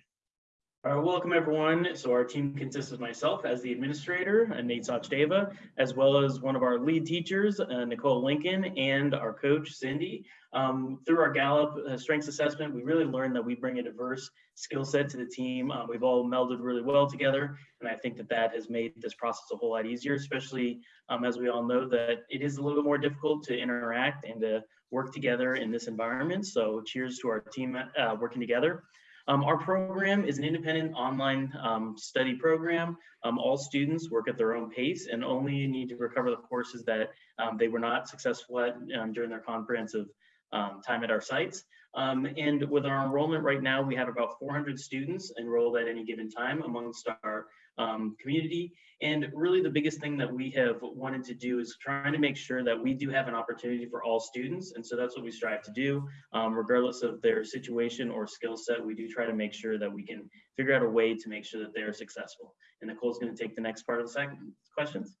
Right, welcome everyone. So our team consists of myself as the administrator, uh, Nate Sachdeva, as well as one of our lead teachers, uh, Nicole Lincoln, and our coach, Cindy. Um, through our Gallup uh, strengths assessment, we really learned that we bring a diverse skill set to the team. Uh, we've all melded really well together, and I think that that has made this process a whole lot easier, especially um, as we all know that it is a little bit more difficult to interact and to work together in this environment. So cheers to our team uh, working together. Um, our program is an independent online um, study program. Um, all students work at their own pace and only need to recover the courses that um, they were not successful at um, during their comprehensive um, time at our sites. and with our enrollment right now, we have about 400 students enrolled at any given time amongst our community. And really the biggest thing that we have wanted to do is trying to make sure that we do have an opportunity for all students. And so that's what we strive to do. Um, regardless of their situation or skill set, we do try to make sure that we can figure out a way to make sure that they're successful. And Nicole's gonna take the next part of the second questions.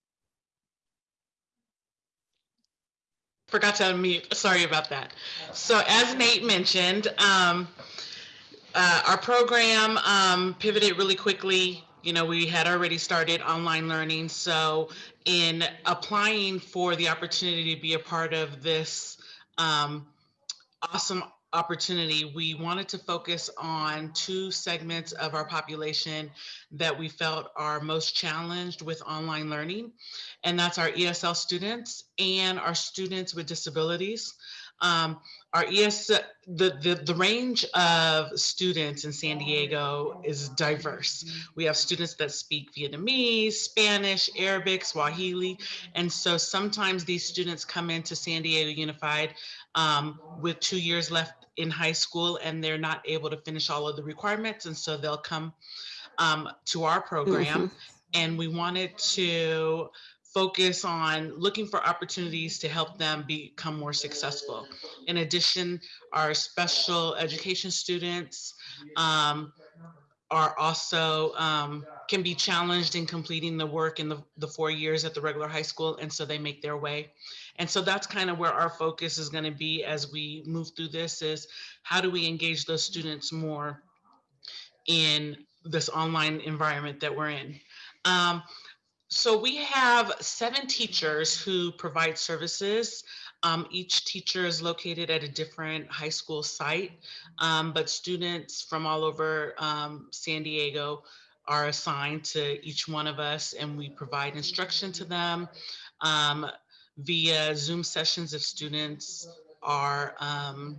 Forgot to unmute. Sorry about that. So as Nate mentioned, um, uh, our program um, pivoted really quickly. You know, we had already started online learning. So in applying for the opportunity to be a part of this um, awesome opportunity, we wanted to focus on two segments of our population that we felt are most challenged with online learning. And that's our ESL students and our students with disabilities. Um, our ES, the, the, the range of students in San Diego is diverse. We have students that speak Vietnamese, Spanish, Arabic, Swahili. And so sometimes these students come into San Diego Unified um, with two years left in high school and they're not able to finish all of the requirements. And so they'll come um, to our program. And we wanted to focus on looking for opportunities to help them become more successful. In addition, our special education students um, are also um, can be challenged in completing the work in the, the four years at the regular high school and so they make their way and so that's kind of where our focus is going to be as we move through this is how do we engage those students more in this online environment that we're in um, so we have seven teachers who provide services. Um, each teacher is located at a different high school site, um, but students from all over um, San Diego are assigned to each one of us and we provide instruction to them um, via Zoom sessions if students are, um,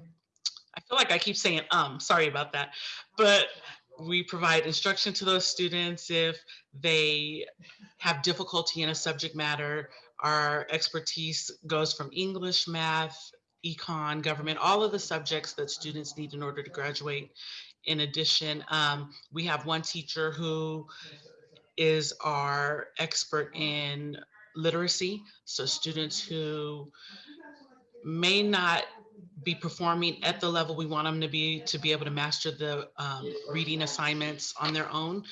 I feel like I keep saying um, sorry about that, but we provide instruction to those students if they have difficulty in a subject matter our expertise goes from English, math, econ, government, all of the subjects that students need in order to graduate. In addition, um, we have one teacher who is our expert in literacy. So students who may not be performing at the level we want them to be to be able to master the um, reading assignments on their own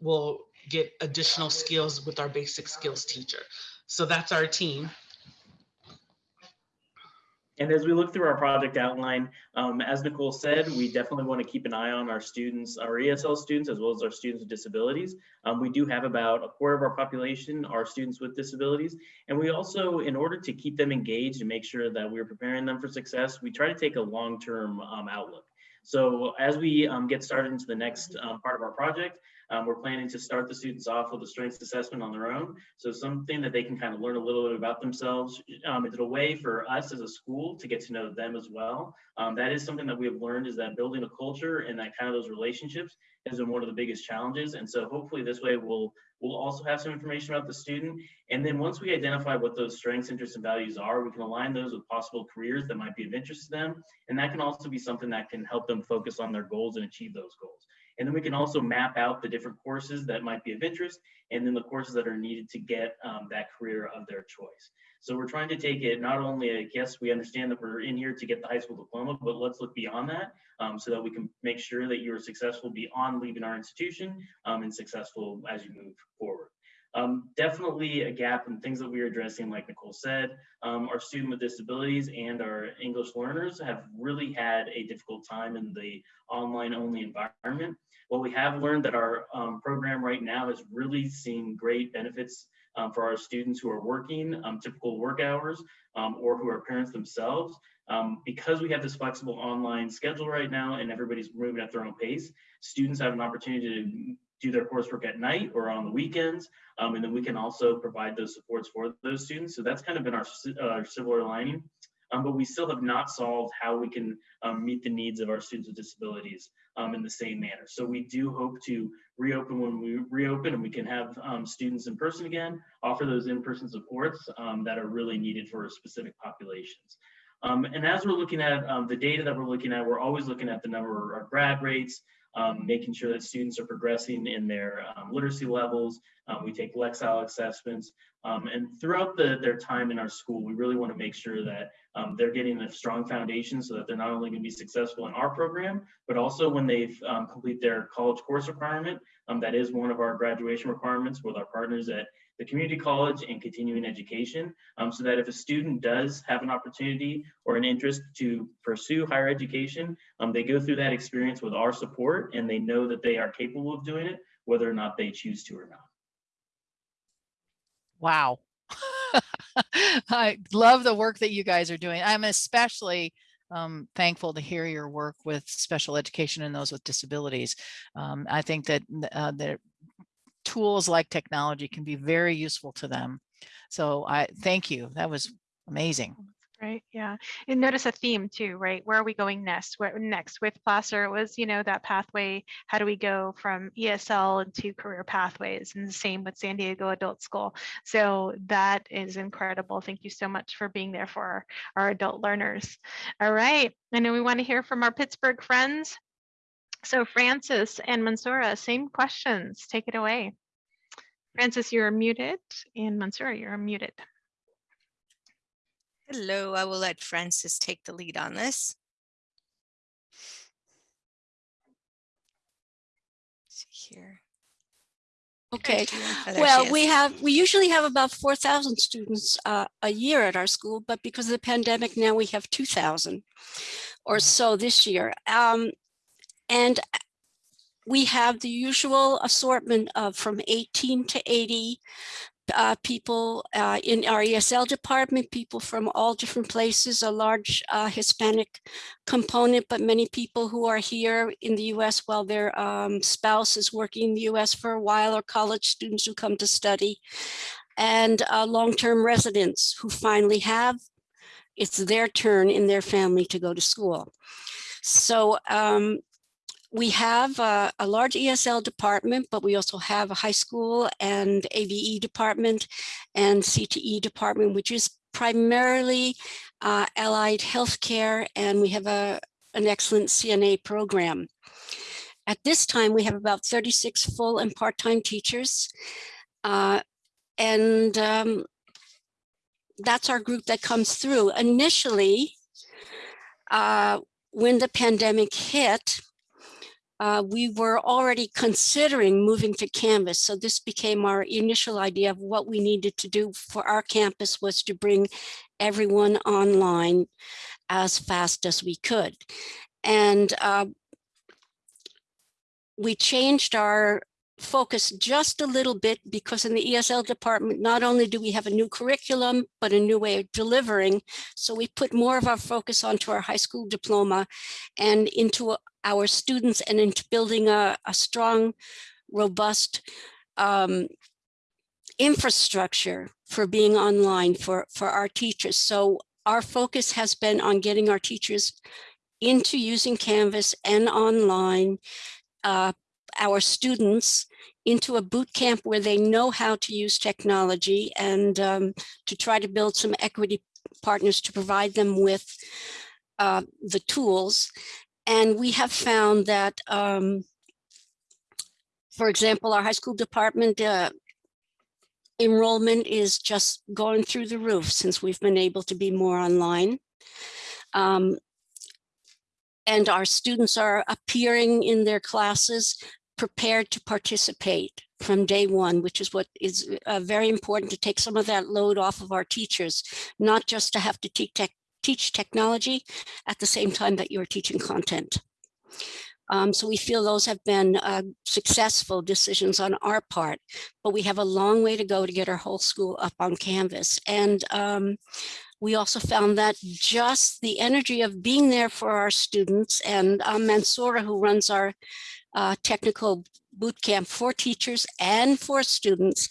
will get additional skills with our basic skills teacher. So that's our team. And as we look through our project outline, um, as Nicole said, we definitely want to keep an eye on our students, our ESL students, as well as our students with disabilities. Um, we do have about a quarter of our population are students with disabilities. And we also, in order to keep them engaged and make sure that we're preparing them for success, we try to take a long-term um, outlook. So as we um, get started into the next um, part of our project, um, we're planning to start the students off with a strengths assessment on their own. So something that they can kind of learn a little bit about themselves. Um, it's a way for us as a school to get to know them as well. Um, that is something that we have learned is that building a culture and that kind of those relationships has been one of the biggest challenges. And so hopefully this way we'll we'll also have some information about the student. And then once we identify what those strengths, interests, and values are, we can align those with possible careers that might be of interest to them. And that can also be something that can help them focus on their goals and achieve those goals. And then we can also map out the different courses that might be of interest and then the courses that are needed to get um, that career of their choice. So we're trying to take it not only, I guess we understand that we're in here to get the high school diploma, but let's look beyond that um, so that we can make sure that you're successful beyond leaving our institution um, and successful as you move forward. Um, definitely a gap in things that we are addressing, like Nicole said, um, our student with disabilities and our English learners have really had a difficult time in the online only environment. What we have learned that our um, program right now is really seeing great benefits um, for our students who are working um, typical work hours um, or who are parents themselves. Um, because we have this flexible online schedule right now and everybody's moving at their own pace, students have an opportunity to do their coursework at night or on the weekends. Um, and then we can also provide those supports for those students. So that's kind of been our, uh, silver lining. Um, but we still have not solved how we can um, meet the needs of our students with disabilities um, in the same manner. So we do hope to reopen when we reopen and we can have um, students in person again, offer those in-person supports um, that are really needed for specific populations. Um, and as we're looking at the data that we're looking at, we're always looking at the number of grad rates, um, making sure that students are progressing in their um, literacy levels. Um, we take Lexile assessments. Um, and throughout the, their time in our school, we really want to make sure that um, they're getting a strong foundation so that they're not only going to be successful in our program, but also when they've um, complete their college course requirement. Um, that is one of our graduation requirements with our partners at the community college and continuing education um, so that if a student does have an opportunity or an interest to pursue higher education, um, they go through that experience with our support and they know that they are capable of doing it, whether or not they choose to or not. Wow. I love the work that you guys are doing. I'm especially um, thankful to hear your work with special education and those with disabilities. Um, I think that uh, tools like technology can be very useful to them. So I thank you. That was amazing. Right. Yeah. And notice a theme too, right? Where are we going next? Where next with Placer it was, you know, that pathway. How do we go from ESL into career pathways? And the same with San Diego Adult School. So that is incredible. Thank you so much for being there for our, our adult learners. All right. I know we want to hear from our Pittsburg friends. So Francis and Mansoura, same questions. Take it away. Francis, you're muted, and Mansoura, you're muted. Hello, I will let Francis take the lead on this. See here. Okay, well, we have, we usually have about 4,000 students uh, a year at our school, but because of the pandemic, now we have 2,000 or so this year. Um, And we have the usual assortment of from 18 to 80 uh, people uh, in our ESL department, people from all different places, a large uh, Hispanic component, but many people who are here in the US while their um, spouse is working in the US for a while or college students who come to study and uh, long-term residents who finally have, it's their turn in their family to go to school. So um, we have a, a large ESL department, but we also have a high school and ABE department and CTE department, which is primarily uh, allied healthcare, and we have a, an excellent CNA program. At this time, we have about 36 full and part-time teachers. Uh, and um, that's our group that comes through. Initially, uh, when the pandemic hit, uh, we were already considering moving to Canvas. So this became our initial idea of what we needed to do for our campus was to bring everyone online as fast as we could. And uh, we changed our focus just a little bit because in the ESL department, not only do we have a new curriculum, but a new way of delivering. So we put more of our focus onto our high school diploma and into our students and into building a, a strong, robust um, infrastructure for being online for, for our teachers. So our focus has been on getting our teachers into using Canvas and online, uh, our students into a boot camp where they know how to use technology and um, to try to build some equity partners to provide them with uh, the tools. And we have found that, um, for example, our high school department uh, enrollment is just going through the roof since we've been able to be more online. Um, and our students are appearing in their classes prepared to participate from day one, which is what is uh, very important to take some of that load off of our teachers, not just to have to teach, tech, teach technology at the same time that you're teaching content. Um, so we feel those have been uh, successful decisions on our part, but we have a long way to go to get our whole school up on Canvas. And um, we also found that just the energy of being there for our students and um, Mansoura, who runs our uh, technical boot camp for teachers and for students,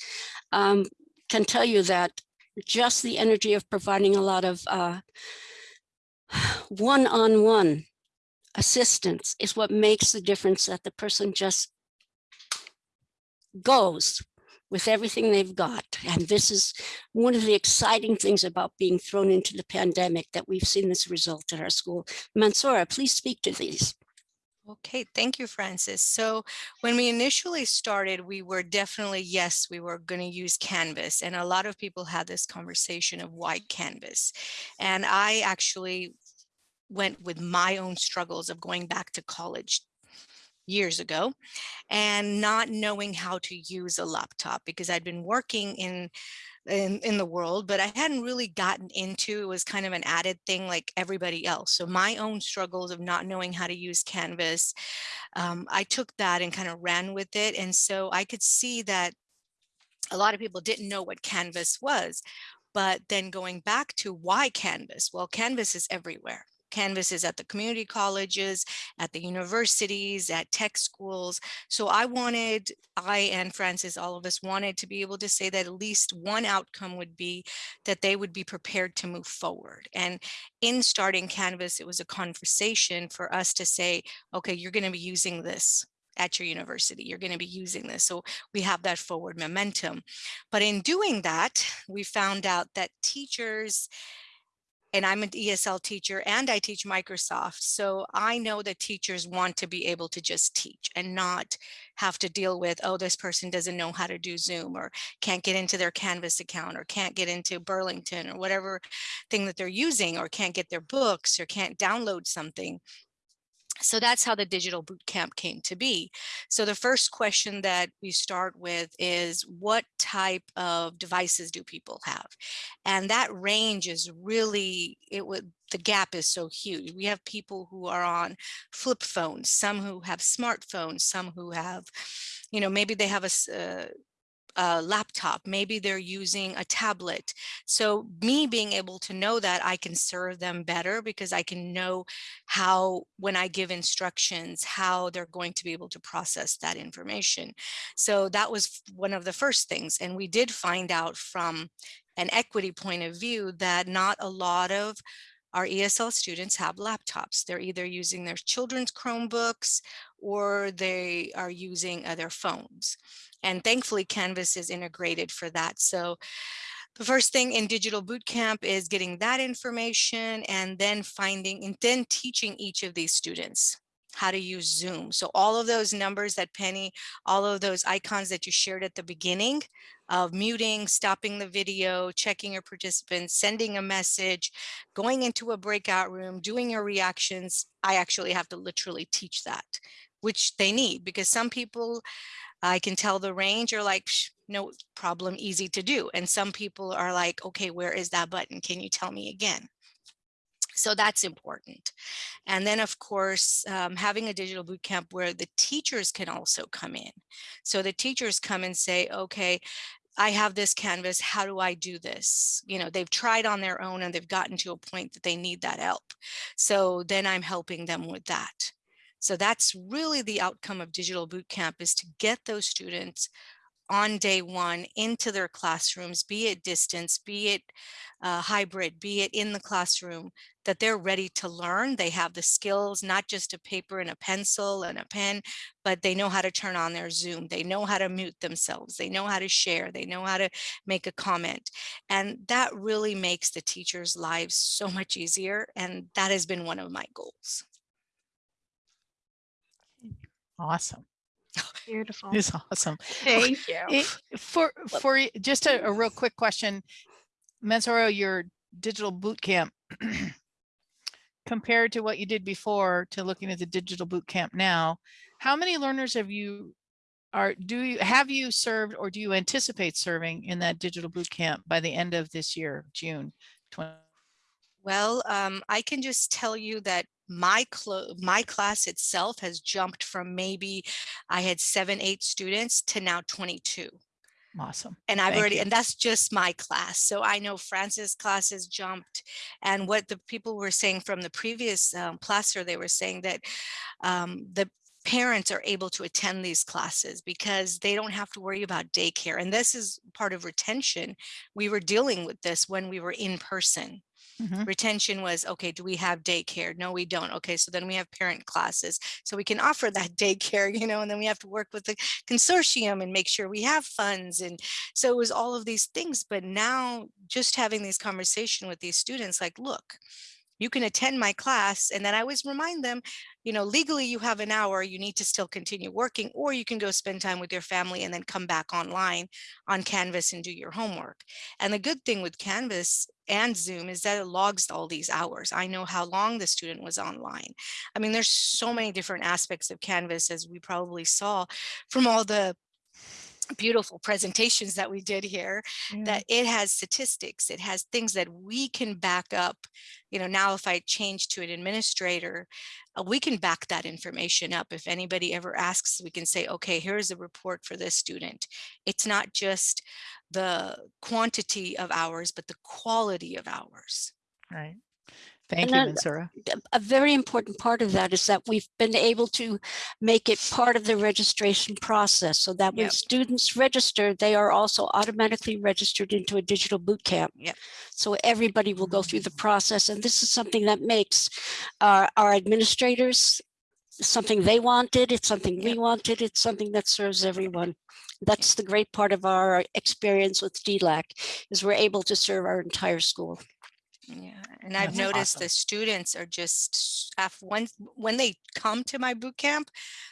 um, can tell you that just the energy of providing a lot of uh, one-on-one -on -one assistance is what makes the difference that the person just goes with everything they've got. And this is one of the exciting things about being thrown into the pandemic that we've seen this result at our school. Mansoura, please speak to these. Okay, thank you, Francis. So when we initially started, we were definitely, yes, we were going to use Canvas. And a lot of people had this conversation of why Canvas. And I actually went with my own struggles of going back to college years ago and not knowing how to use a laptop because I'd been working in in, in the world, but I hadn't really gotten into it was kind of an added thing like everybody else. So my own struggles of not knowing how to use Canvas, um, I took that and kind of ran with it. And so I could see that a lot of people didn't know what Canvas was. But then going back to why Canvas? Well, Canvas is everywhere. Canvas is at the community colleges, at the universities, at tech schools. So I wanted, I and Francis, all of us wanted to be able to say that at least one outcome would be that they would be prepared to move forward. And in starting Canvas, it was a conversation for us to say, okay, you're going to be using this at your university. You're going to be using this. So we have that forward momentum. But in doing that, we found out that teachers and I'm an ESL teacher and I teach Microsoft. So I know that teachers want to be able to just teach and not have to deal with, oh, this person doesn't know how to do Zoom or can't get into their Canvas account or can't get into Burlington or whatever thing that they're using or can't get their books or can't download something. So that's how the digital boot camp came to be. So the first question that we start with is what type of devices do people have? And that range is really, it would, the gap is so huge. We have people who are on flip phones, some who have smartphones, some who have, you know, maybe they have a, uh, a laptop, maybe they're using a tablet. So me being able to know that I can serve them better because I can know how, when I give instructions, how they're going to be able to process that information. So that was one of the first things. And we did find out from an equity point of view that not a lot of our ESL students have laptops. They're either using their children's Chromebooks or they are using their phones. And thankfully Canvas is integrated for that. So the first thing in digital bootcamp is getting that information and then finding and then teaching each of these students how to use Zoom. So all of those numbers that Penny, all of those icons that you shared at the beginning of muting, stopping the video, checking your participants, sending a message, going into a breakout room, doing your reactions, I actually have to literally teach that, which they need because some people, I can tell the range are like, no problem, easy to do. And some people are like, okay, where is that button? Can you tell me again? So that's important. And then of course, um, having a digital boot camp where the teachers can also come in. So the teachers come and say, okay, I have this canvas, how do I do this? You know, they've tried on their own and they've gotten to a point that they need that help. So then I'm helping them with that. So that's really the outcome of digital boot camp is to get those students on day one into their classrooms, be it distance, be it uh, hybrid, be it in the classroom, that they're ready to learn. They have the skills, not just a paper and a pencil and a pen, but they know how to turn on their Zoom. They know how to mute themselves. They know how to share. They know how to make a comment. And that really makes the teachers' lives so much easier. And that has been one of my goals. Awesome. Beautiful. It's awesome. Thank you. It, for for just a, a real quick question, Mansoura, your digital boot camp compared to what you did before to looking at the digital boot camp now, how many learners have you are do you have you served or do you anticipate serving in that digital boot camp by the end of this year, June 20? Well, um, I can just tell you that my my class itself has jumped from maybe I had seven, eight students to now 22. Awesome. And I've Thank already, you. and that's just my class. So I know Francis class has jumped and what the people were saying from the previous um, placer, they were saying that um, the parents are able to attend these classes because they don't have to worry about daycare. And this is part of retention. We were dealing with this when we were in person. Mhm. Retention was, okay, do we have daycare? No, we don't. Okay, so then we have parent classes. So we can offer that daycare, you know, and then we have to work with the consortium and make sure we have funds. And so it was all of these things. But now just having these conversation with these students, like, look, you can attend my class. And then I always remind them, you know, legally you have an hour, you need to still continue working, or you can go spend time with your family and then come back online on Canvas and do your homework. And the good thing with Canvas and Zoom is that it logs all these hours. I know how long the student was online. I mean, there's so many different aspects of Canvas as we probably saw from all the beautiful presentations that we did here that it has statistics it has things that we can back up you know now if i change to an administrator uh, we can back that information up if anybody ever asks we can say okay here's a report for this student it's not just the quantity of hours but the quality of hours Right. Thank And you, then Mansoura. a very important part of that is that we've been able to make it part of the registration process so that when Yep. students register, they are also automatically registered into a digital boot camp. Yep. So everybody will go through the mm-hmm. process. And this is something that makes our, our administrators something they wanted. It's something we wanted. It's something that serves everyone. That's the great part of our experience with DLAC is we're able to serve our entire school. Yeah, and I've That's noticed awesome. the students are just when when they come to my boot camp,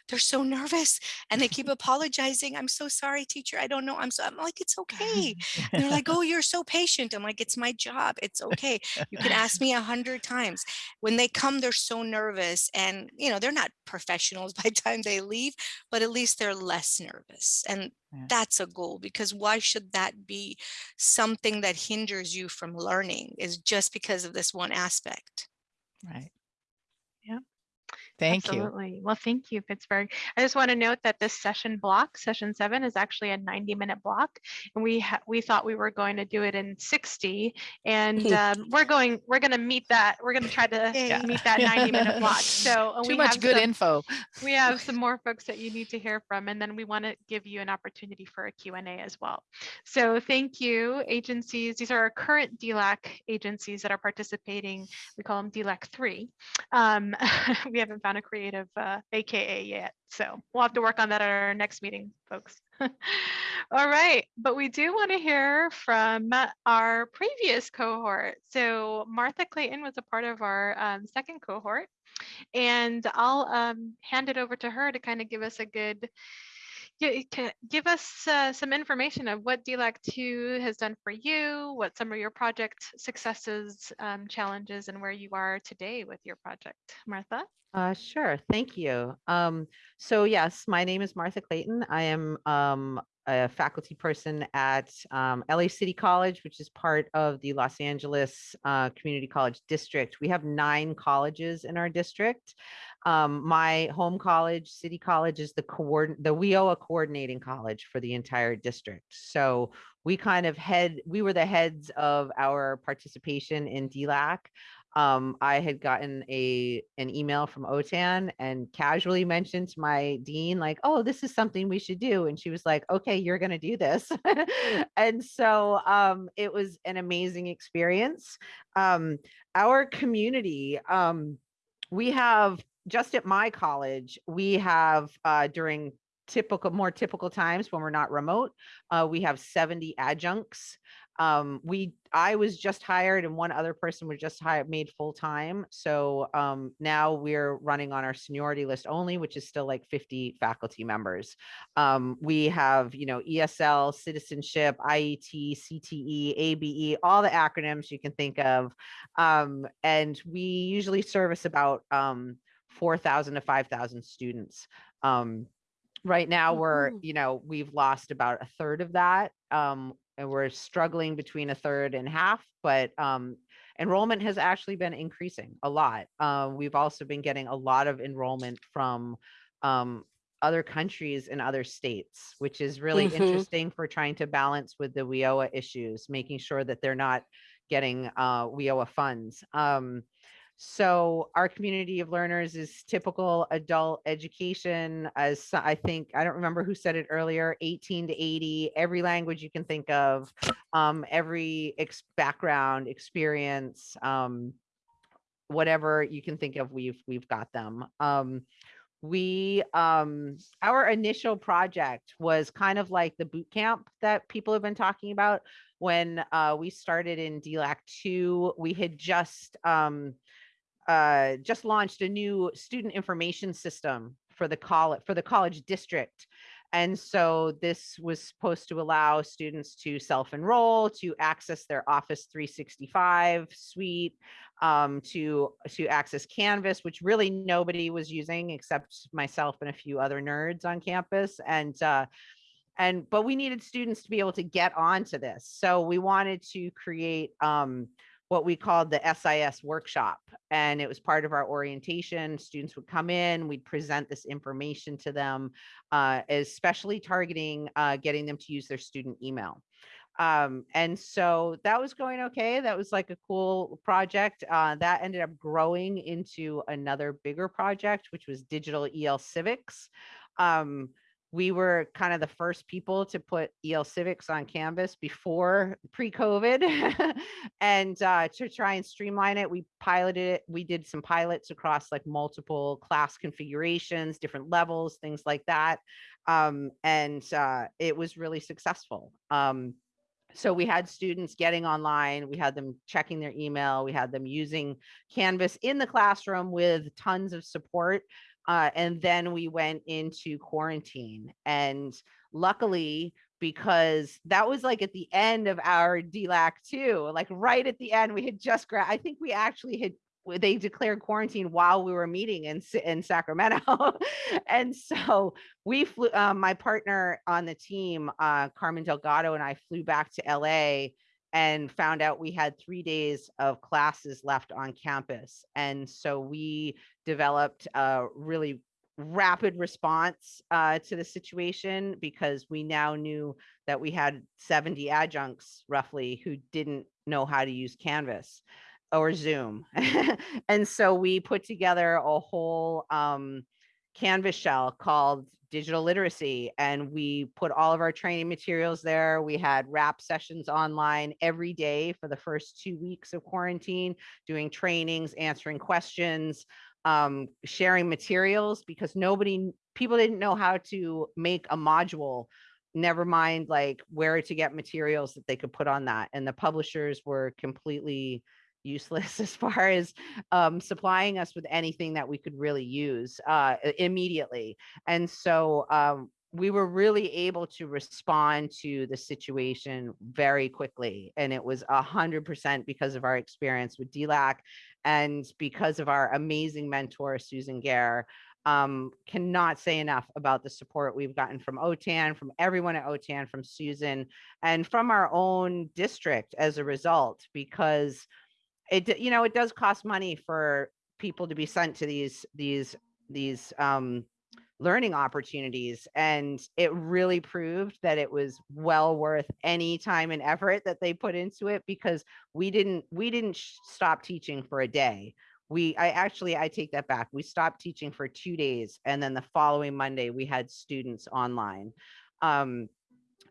they're so nervous and they keep apologizing. I'm so sorry, teacher. I don't know. I'm so I'm like, it's okay. And they're like, oh, you're so patient. I'm like, it's my job. It's okay. You can ask me a hundred times. When they come, they're so nervous, and you know they're not professionals by the time they leave, but at least they're less nervous. And Yeah. that's a goal because why should that be something that hinders you from learning is just because of this one aspect. Right. Yeah. Thank you. Absolutely. Well, thank you, Pittsburg. I just want to note that this session block, session seven, is actually a 90 minute block. And we we thought we were going to do it in 60. And um, we're going, we're going to meet that. We're going to try to Yay. meet that 90 minute block. So Too we much have good some- info. we have some more folks that you need to hear from, and then we want to give you an opportunity for a Q&A as well. So thank you, agencies. These are our current DLAC agencies that are participating. We call them DLAC 3. Um, we haven't found a creative uh, AKA yet, so we'll have to work on that at our next meeting, folks. All right, but we do want to hear from our previous cohort. So Martha Clayton was a part of our um, second cohort. And I'll um, hand it over to her to kind of give us a good, give us uh, some information of what DLAC 2 has done for you, what some of your project successes, um, challenges, and where you are today with your project. Martha? Uh, sure. Thank you. Um, so yes, my name is Martha Clayton. I am um, a faculty person at um, LA City College, which is part of the Los Angeles uh, Community College District. We have nine colleges in our district. Um, my home college, City College, is the coordin the WIOA coordinating college for the entire district. So we kind of head, we were the heads of our participation in DLAC um, I had gotten a an email from OTAN and casually mentioned to my dean, like, oh, this is something we should do. And she was like, okay, you're going to do this. and so um, it was an amazing experience. Um, our community, um, we have just at my college, we have uh, during typical, more typical times when we're not remote, uh, we have 70 adjuncts um we i was just hired and one other person was just hired made full time so um now we're running on our seniority list only which is still like 50 faculty members. Um we have you know esl citizenship iet cte abe all the acronyms you can think of um and we usually service about um 4000 to 5000 students um right now we're Mhm. you know we've lost about a third of that um and we're struggling between a third and half but um enrollment has actually been increasing a lot uh, we've also been getting a lot of enrollment from um other countries and other states which is really Mhm. interesting for trying to balance with the WIOA issues making sure that they're not getting uh WIOA funds um so our community of learners is typical adult education as I think, I don't remember who said it earlier, 18 to 80, every language you can think of, um, every ex- background, experience, um, whatever you can think of, we've, we've got them. Um, we, um, our initial project was kind of like the boot camp that people have been talking about. When uh, we started in DLAC 2, we had just, um, uh, just launched a new student information system for the college for the college district. And so this was supposed to allow students to self-enroll, to access their Office 365 suite, um, to, to access Canvas, which really nobody was using except myself and a few other nerds on campus. And uh, and but we needed students to be able to get onto this. So we wanted to create um, what we called the SIS workshop. And it was part of our orientation. Students would come in, we'd present this information to them, uh, especially targeting uh, getting them to use their student email. Um, and so that was going okay. That was like a cool project. Uh, that ended up growing into another bigger project, which was digital EL civics. Um, we were kind of the first people to put EL Civics on Canvas before pre-COVID. and uh, to try and streamline it, we piloted it. We did some pilots across like multiple class configurations, different levels, things like that. Um, and uh, it was really successful. Um, so we had students getting online, we had them checking their email, we had them using Canvas in the classroom with tons of support. Uh, and then we went into quarantine. And luckily, because that was like at the end of our DLAC 2, like right at the end, we had just gra- I think we actually had they declared quarantine while we were meeting in in Sacramento, and so we flew. Um, my partner on the team, uh, Carmen Delgado, and I flew back to LA and found out we had three days of classes left on campus, and so we developed a really rapid response uh, to the situation because we now knew that we had 70 adjuncts roughly who didn't know how to use Canvas or Zoom. and so we put together a whole um, Canvas shell called digital literacy and we put all of our training materials there. We had wrap sessions online every day for the first two weeks of quarantine, doing trainings, answering questions, um, sharing materials because nobody, people didn't know how to make a module never mind like where to get materials that they could put on that and the publishers were completely useless as far as um, supplying us with anything that we could really use uh, immediately. And so um, we were really able to respond to the situation very quickly. And it was a hundred percent because of our experience with DLAC and because of our amazing mentor, Susan Gaer. Um, cannot say enough about the support we've gotten from OTAN, from everyone at OTAN, from Susan, and from our own district as a result, because it you know it does cost money for people to be sent to these these these um learning opportunities and it really proved that it was well worth any time and effort that they put into it because we didn't we didn't stop teaching for a day. We i actually i take that back we stopped teaching for two days and then the following monday we had students online. Um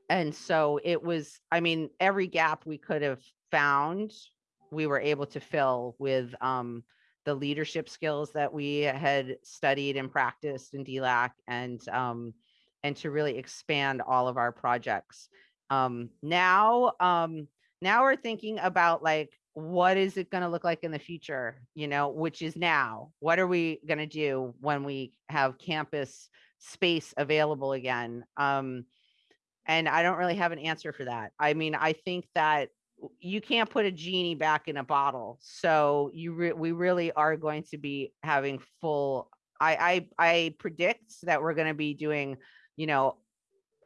and so it was i mean every gap we could have found we were able to fill with um, the leadership skills that we had studied and practiced in DLAC and um, and to really expand all of our projects. Um, now, um, now we're thinking about like what is it going to look like in the future, you know, which is now. What are we going to do when we have campus space available again? Um, and I don't really have an answer for that. I mean, I think that you can't put a genie back in a bottle. So you re- we really are going to be having full. I I, I predict that we're going to be doing, you know,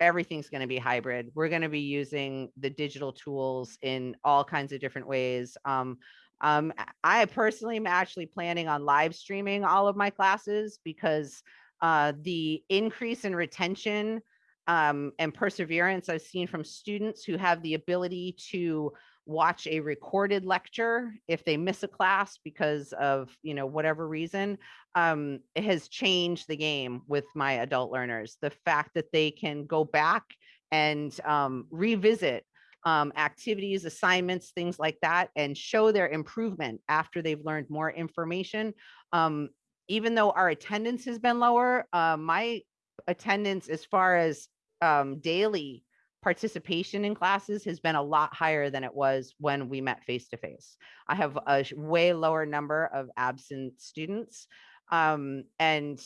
everything's going to be hybrid. We're going to be using the digital tools in all kinds of different ways. Um, um, I personally am actually planning on live streaming all of my classes because uh, the increase in retention um, and perseverance I've seen from students who have the ability to watch a recorded lecture if they miss a class because of you know whatever reason um, it has changed the game with my adult learners. The fact that they can go back and um, revisit um, activities assignments things like that and show their improvement after they've learned more information um, even though our attendance has been lower uh, my attendance as far as um, daily participation in classes has been a lot higher than it was when we met face to face. I have a way lower number of absent students. Um, and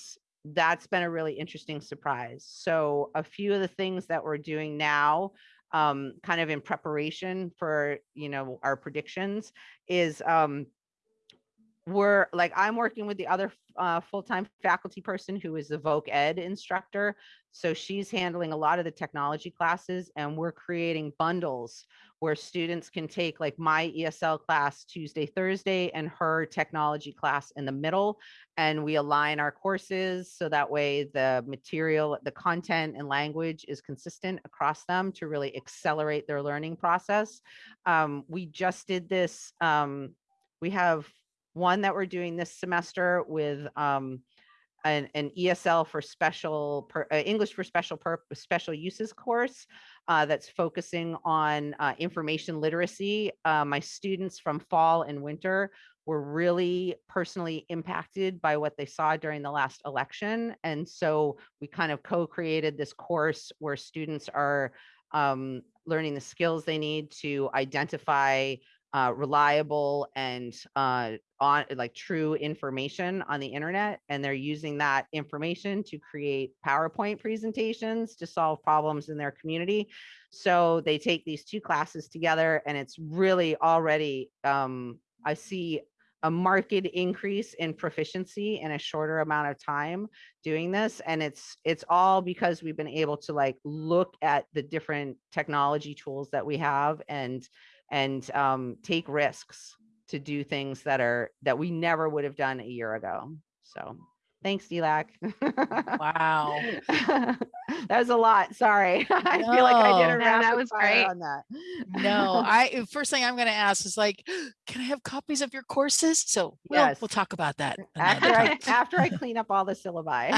that's been a really interesting surprise. So a few of the things that we're doing now, um, kind of in preparation for, you know, our predictions is, um, we're like I'm working with the other uh, full-time faculty person who is the Voc Ed instructor. So she's handling a lot of the technology classes and we're creating bundles where students can take like my ESL class Tuesday, Thursday and her technology class in the middle. And we align our courses so that way the material, the content and language is consistent across them to really accelerate their learning process. Um, we just did this. Um, we have one that we're doing this semester with um, an, an ESL for special per, uh, English for special purpose special uses course uh, that's focusing on uh, information literacy. Uh, my students from fall and winter were really personally impacted by what they saw during the last election, and so we kind of co-created this course where students are um, learning the skills they need to identify uh, reliable and uh, on like true information on the internet. And they're using that information to create PowerPoint presentations to solve problems in their community. So they take these two classes together and it's really already, um, I see a marked increase in proficiency in a shorter amount of time doing this and it's it's all because we've been able to like look at the different technology tools that we have and and um, take risks to do things that are that we never would have done a year ago so thanks dlac Wow. that was a lot sorry i feel like i did a No, that was great. on that No, I first thing I'm going to ask is like, can I have copies of your courses? So we'll, Yes. we'll talk about that. after. I after I clean up all the syllabi.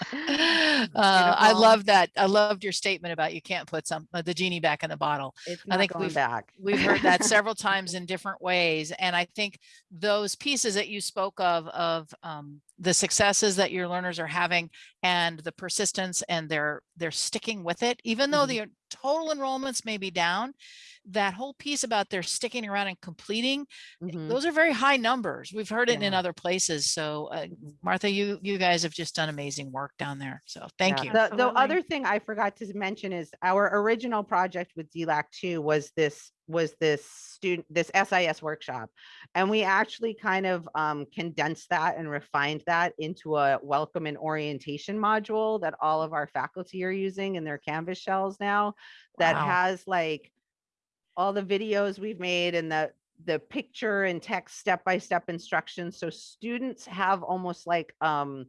uh, I love that. I loved your statement about you can't put some uh, the genie back in the bottle. I think we've- back. We've heard that several times in different ways, and I think those pieces that you spoke of of um, the successes that your learners are having and the persistence and they're they're sticking with it, even though Mhm. the total enrollments may be down. That whole piece about they're sticking around and completing Mhm. those are very high numbers. We've heard it in other places. So uh, Martha, you you guys have just done amazing work down there. So thank Yeah. you. The, the other thing I forgot to mention is our original project with DLAC two was this was this student this SIS workshop, and we actually kind of um, condensed that and refined that into a welcome and orientation module that all of our faculty are using in their Canvas shells now. That Wow. has like all the videos we've made and the the picture and text step-by-step instructions so students have almost like um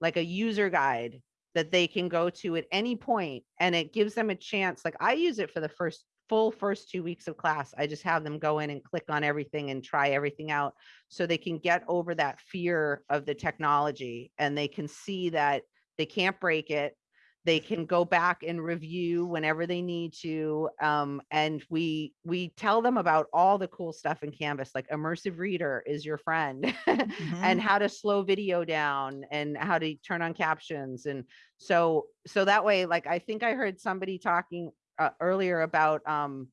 like a user guide that they can go to at any point and it gives them a chance like i use it for the first full first two weeks of class i just have them go in and click on everything and try everything out so they can get over that fear of the technology and they can see that they can't break it they can go back and review whenever they need to um, and we we tell them about all the cool stuff in canvas like immersive reader is your friend and how to slow video down and how to turn on captions and so so that way like i think i heard somebody talking uh, earlier about um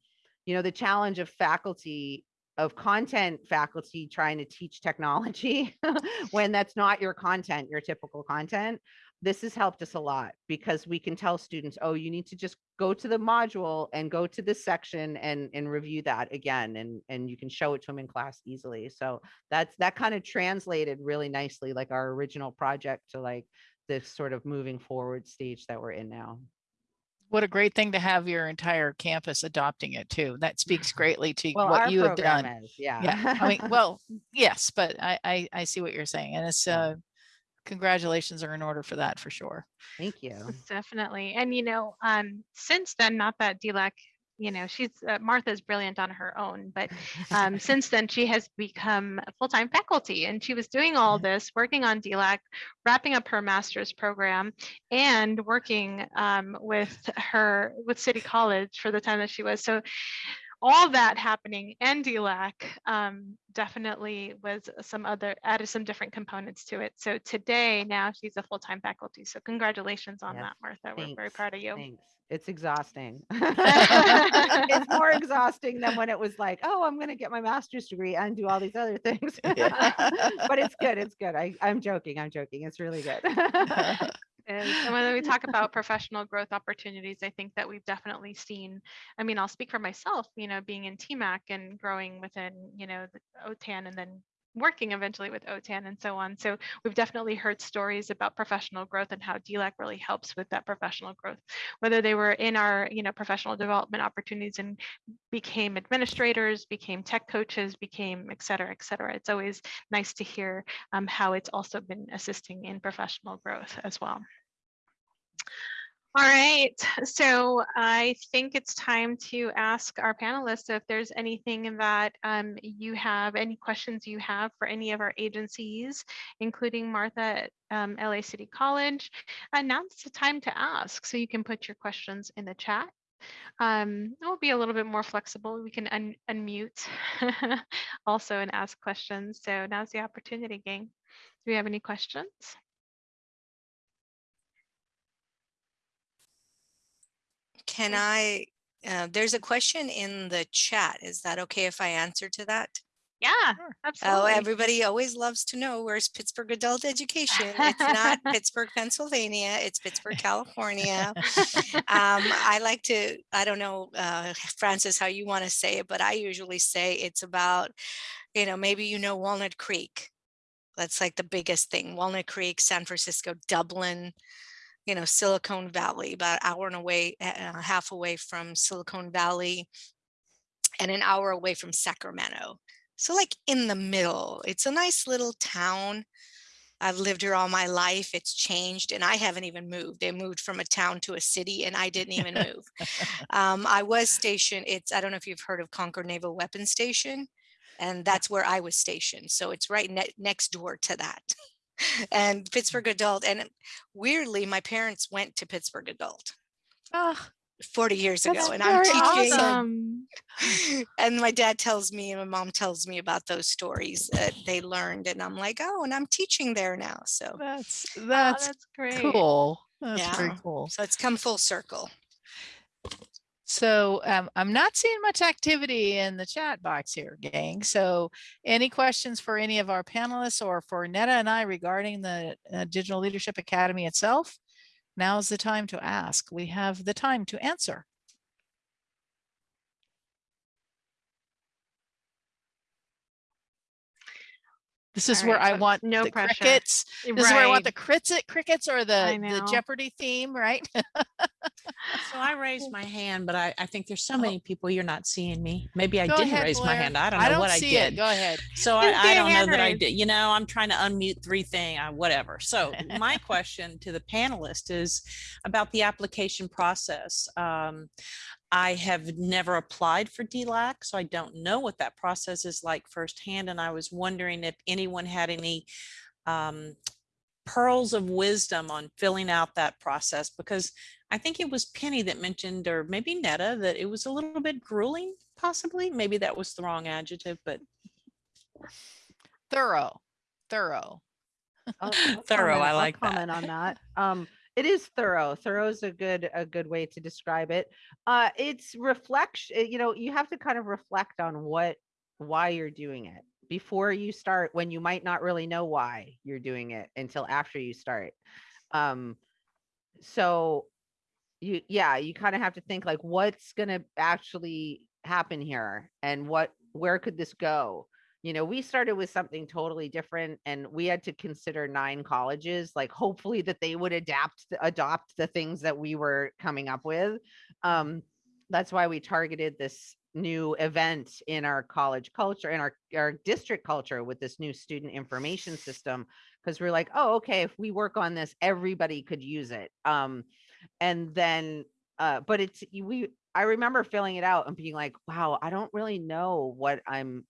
you know the challenge of faculty of content faculty trying to teach technology when that's not your content your typical content this has helped us a lot because we can tell students, oh, you need to just go to the module and go to this section and and review that again and and you can show it to them in class easily. So that's that kind of translated really nicely like our original project to like this sort of moving forward stage that we're in now. What a great thing to have your entire campus adopting it too. That speaks greatly to Well, what you have done. is, yeah. Yeah. I mean, well, yes, but I, I I see what you're saying, and it's uh, congratulations are in order for that for sure. Thank you. Definitely. And, you know, um, since then, not that DLAC, you know, she's, uh, Martha's brilliant on her own, but um, since then she has become a full-time faculty and she was doing all this, working on DLAC, wrapping up her master's program and working um, with her, with City College for the time that she was. So all that happening and DLAC um, definitely was some other, added some different components to it. So today, now she's a full-time faculty. So congratulations on Yes, that, Martha. We're very proud of you. Thanks. It's exhausting. it's more exhausting than when it was like, oh, I'm going to get my master's degree and do all these other things. but it's good. It's good. I, I'm joking. I'm joking. It's really good. Is. And when we talk about professional growth opportunities, I think that we've definitely seen, I mean, I'll speak for myself, you know, being in TMAC and growing within, you know, OTAN and then working eventually with OTAN and so on. So we've definitely heard stories about professional growth and how DLAC really helps with that professional growth, whether they were in our, you know, professional development opportunities and became administrators, became tech coaches, became et cetera, et cetera. It's always nice to hear um, how it's also been assisting in professional growth as well. All right, so I think it's time to ask our panelists if there's anything that um, you have, any questions you have for any of our agencies, including Martha at um, LA City College. And now's the time to ask, so you can put your questions in the chat. Um, we'll be a little bit more flexible. We can un unmute also and ask questions. So now's the opportunity, gang. Do we have any questions? Can I, uh, there's a question in the chat. Is that okay if I answer to that? Yeah, absolutely. Oh, everybody always loves to know where's Pittsburg Adult Education. It's not Pittsburgh, Pennsylvania. It's Pittsburg, California. Um, I like to, I don't know, uh, Francis, how you want to say it, but I usually say it's about, you know, maybe you know Walnut Creek. That's like the biggest thing. Walnut Creek, San Francisco, Dublin, you know, Silicon Valley, about an hour and away, uh, half away from Silicon Valley, and an hour away from Sacramento. So like in the middle, it's a nice little town. I've lived here all my life. It's changed and I haven't even moved. They moved from a town to a city and I didn't even move. Um, I was stationed, it's, I don't know if you've heard of Concord Naval Weapons Station. And that's where I was stationed. So it's right ne- next door to that. And Pittsburg Adult. And weirdly, my parents went to Pittsburg Adult Ah, 40 years ago. And I'm teaching. Awesome. and my dad tells me and my mom tells me about those stories that they learned and i'm like oh and i'm teaching there now so that's Oh, that's that's great. cool. That's very Yeah. cool. so it's come full circle So um, I'm not seeing much activity in the chat box here, gang. So any questions for any of our panelists or for Netta and I regarding the uh, Digital Leadership Academy itself? Now's the time to ask. We have the time to answer. This is All where right, I want no the pressure. crickets. This is where I want the Right. crickets, crickets or the, the. Jeopardy theme, right? So I raised my hand, but I, I think there's so many people you're not seeing me. Maybe I Go didn't ahead, raise my hand. I don't know I know don't what I see did. it. Go ahead. So Didn't I, see I a don't know hand that I did. You know, I'm trying to unmute three thing, uh, whatever. So my question to the panelist is about the application process. Um, I have never applied for DLAC, so I don't know what that process is like firsthand. And I was wondering if anyone had any um, pearls of wisdom on filling out that process because I think it was Penny that mentioned, or maybe Netta, that it was a little bit grueling, possibly. Maybe that was the wrong adjective, but Thorough, thorough. I'll- I'll Thorough, comment- I I'll like that. Comment on that. Um, it is thorough. Thorough is a good, a good way to describe it. Uh, it's reflection, you know, you have to kind of reflect on what, why you're doing it before you start, when you might not really know why you're doing it until after you start. Um, so you, yeah, you kind of have to think like, what's gonna actually happen here and what, where could this go? You know we started with something totally different and we had to consider nine colleges like hopefully that they would adapt adopt the things that we were coming up with um that's why we targeted this new event in our college culture in our our district culture with this new student information system because we're like oh okay if we work on this everybody could use it. Um and then uh but it's we i remember filling it out and being like wow i don't really know what i'm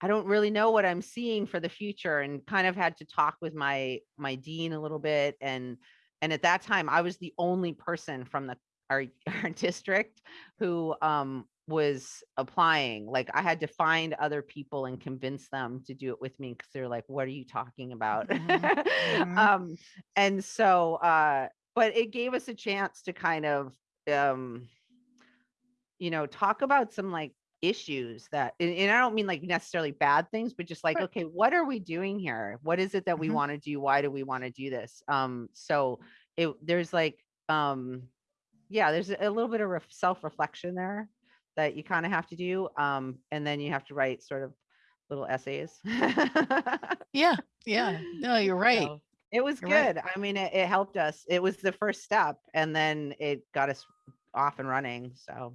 I don't really know what I'm seeing for the future and kind of had to talk with my my dean a little bit and and at that time I was the only person from the our, our district who um was applying. Like I had to find other people and convince them to do it with me because they're like what are you talking about? Mhm. um and so uh but it gave us a chance to kind of um you know talk about some like issues that and, and i don't mean like necessarily bad things but just like Right. okay what are we doing here what is it that we Mhm. want to do why do we want to do this um so it there's like um yeah there's a little bit of ref- self-reflection there that you kind of have to do um and then you have to write sort of little essays Yeah, yeah. No, you're right. So, it was You're right. good i mean it, it helped us it was the first step and then it got us off and running so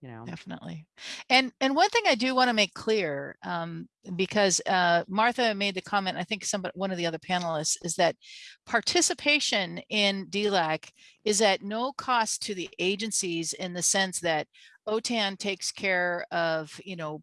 you know Definitely. And and one thing I do want to make clear, um, because uh, Martha made the comment, I think somebody, one of the other panelists, is that participation in DLAC is at no cost to the agencies in the sense that OTAN takes care of, you know,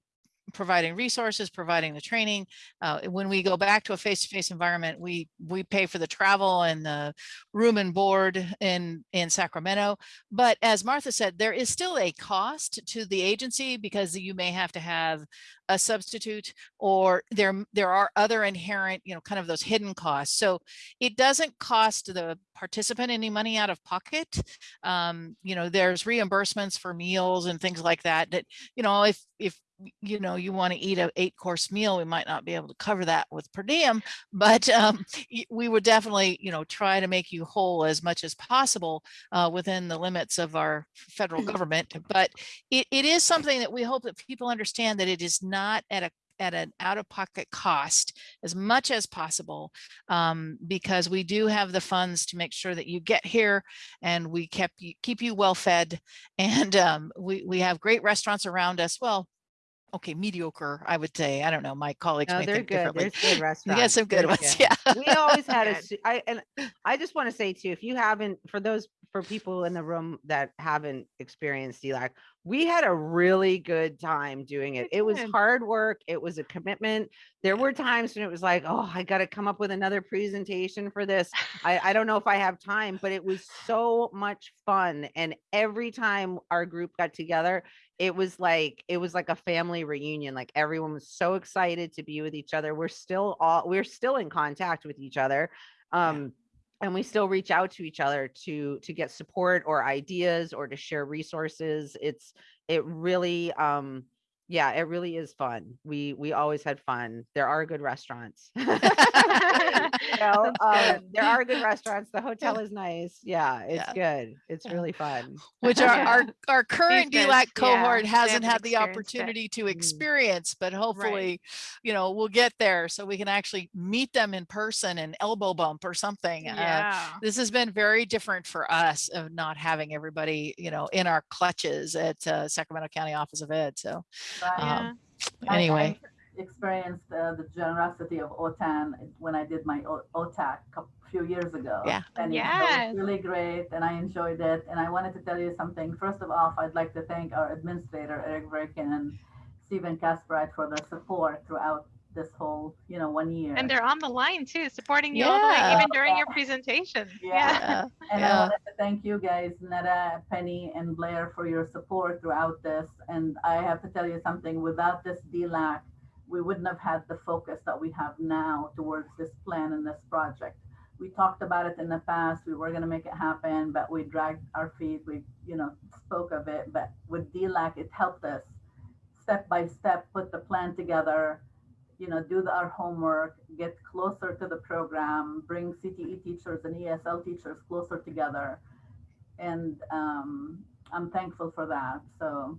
providing resources, providing the training. Uh, when we go back to a face-to-face environment, we we pay for the travel and the room and board in in Sacramento. But as Martha said, there is still a cost to the agency because you may have to have a substitute or there there are other inherent you know kind of those hidden costs so it doesn't cost the participant any money out of pocket um, you know there's reimbursements for meals and things like that that you know if if you know you want to eat a eight course meal we might not be able to cover that with per diem but um, we would definitely you know try to make you whole as much as possible uh, within the limits of our federal government but it, it is something that we hope that people understand that it is not at a at an out-of-pocket cost as much as possible um, because we do have the funds to make sure that you get here and we kept you, keep you well fed and um, we, we have great restaurants around us. Well okay, mediocre, I would say. I don't know. My colleagues No, may they're think good. differently. There's good We restaurants. got some good There's ones. good. Yeah. We always had a, I, and I just want to say too, if you haven't, for those, for people in the room that haven't experienced DLAC, we had a really good time doing it. It was hard work. It was a commitment. There were times when it was like, oh, I got to come up with another presentation for this. I, I don't know if I have time, but it was so much fun. And every time our group got together, it was like it was like a family reunion like everyone was so excited to be with each other we're still all we're still in contact with each other um and we still reach out to each other to to get support or ideas or to share resources it's it really um yeah it really is fun we we always had fun there are good restaurants you know, um, there are good restaurants the hotel is nice yeah it's Yeah. good it's Yeah. really fun Which our, Yeah. our, our current DLAC cohort they hasn't had the it. opportunity to Mm. experience, but hopefully, you know, we'll get there so we can actually meet them in person and elbow bump or something. Uh, Yeah. this has been very different for us of not having everybody, you know, in our clutches at uh, Sacramento County Office of Ed. So Right. Yeah. um, I- anyway, I experienced uh, the generosity of OTAN when I did my O- OTAC a few years ago. Yeah. And it was really great and I enjoyed it. And I wanted to tell you something. First of all, I'd like to thank our administrator, Eric Verkin and Stephen Casperite for their support throughout this whole, you know, one year. And they're on the line too, supporting you all the way, even during your presentation. Yeah. uh, And Yeah. I wanted to thank you guys, Netta, Penny, and Blair for your support throughout this. And I have to tell you something, without this DLAC, we wouldn't have had the focus that we have now towards this plan and this project. We talked about it in the past, we were gonna make it happen, but we dragged our feet, we, you know, spoke of it, but with DLAC, it helped us step by step, put the plan together, you know, do the, our homework, get closer to the program, bring CTE teachers and ESL teachers closer together. And um, I'm thankful for that. So,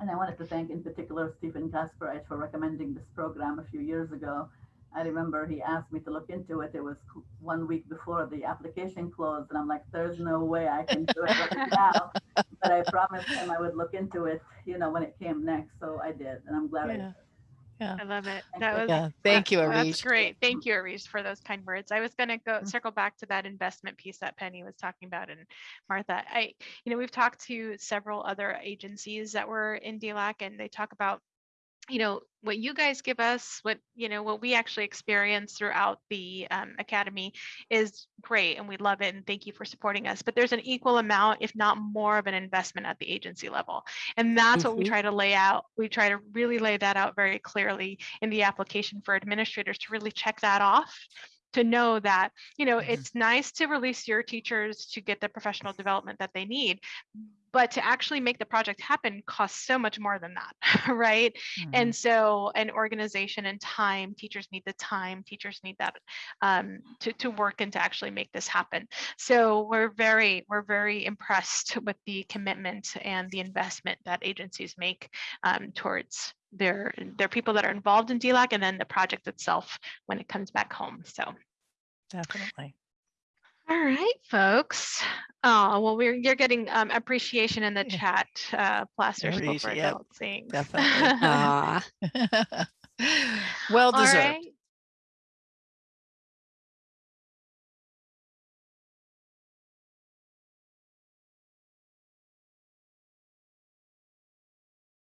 and I wanted to thank in particular Stephen Kasperite for recommending this program a few years ago. I remember he asked me to look into it. It was one week before the application closed, and I'm like, "There's no way I can do it right now." But I promised him I would look into it, you know, when it came next. So I did, and I'm glad I Yeah. I love it. That was yeah. Thank you, That's great. Thank you, Arish, for those kind words. I was going to go Mm. circle back to that investment piece that Penny was talking about. And Martha, I, you know, we've talked to several other agencies that were in DLAC and they talk about, you know, what you guys give us, what, you know, what we actually experience throughout the um, academy is great and we love it. And thank you for supporting us. But there's an equal amount, if not more of an investment at the agency level. And that's what we Mhm. try to lay out. We try to really lay that out very clearly in the application for administrators to really check that off to know that you know Mhm. it's nice to release your teachers to get the professional development that they need but to actually make the project happen costs so much more than that right Mhm. and so an organization and time teachers need the time teachers need that um, to, to work and to actually make this happen so we're very we're very impressed with the commitment and the investment that agencies make um, towards their their people that are involved in DLAC and then the project itself when it comes back home so Definitely. all right, folks. Oh, well, we're you're getting um, appreciation in the chat. Uh, Placer School Appreciate- for yep, Adults. Definitely. Ah, well deserved. right.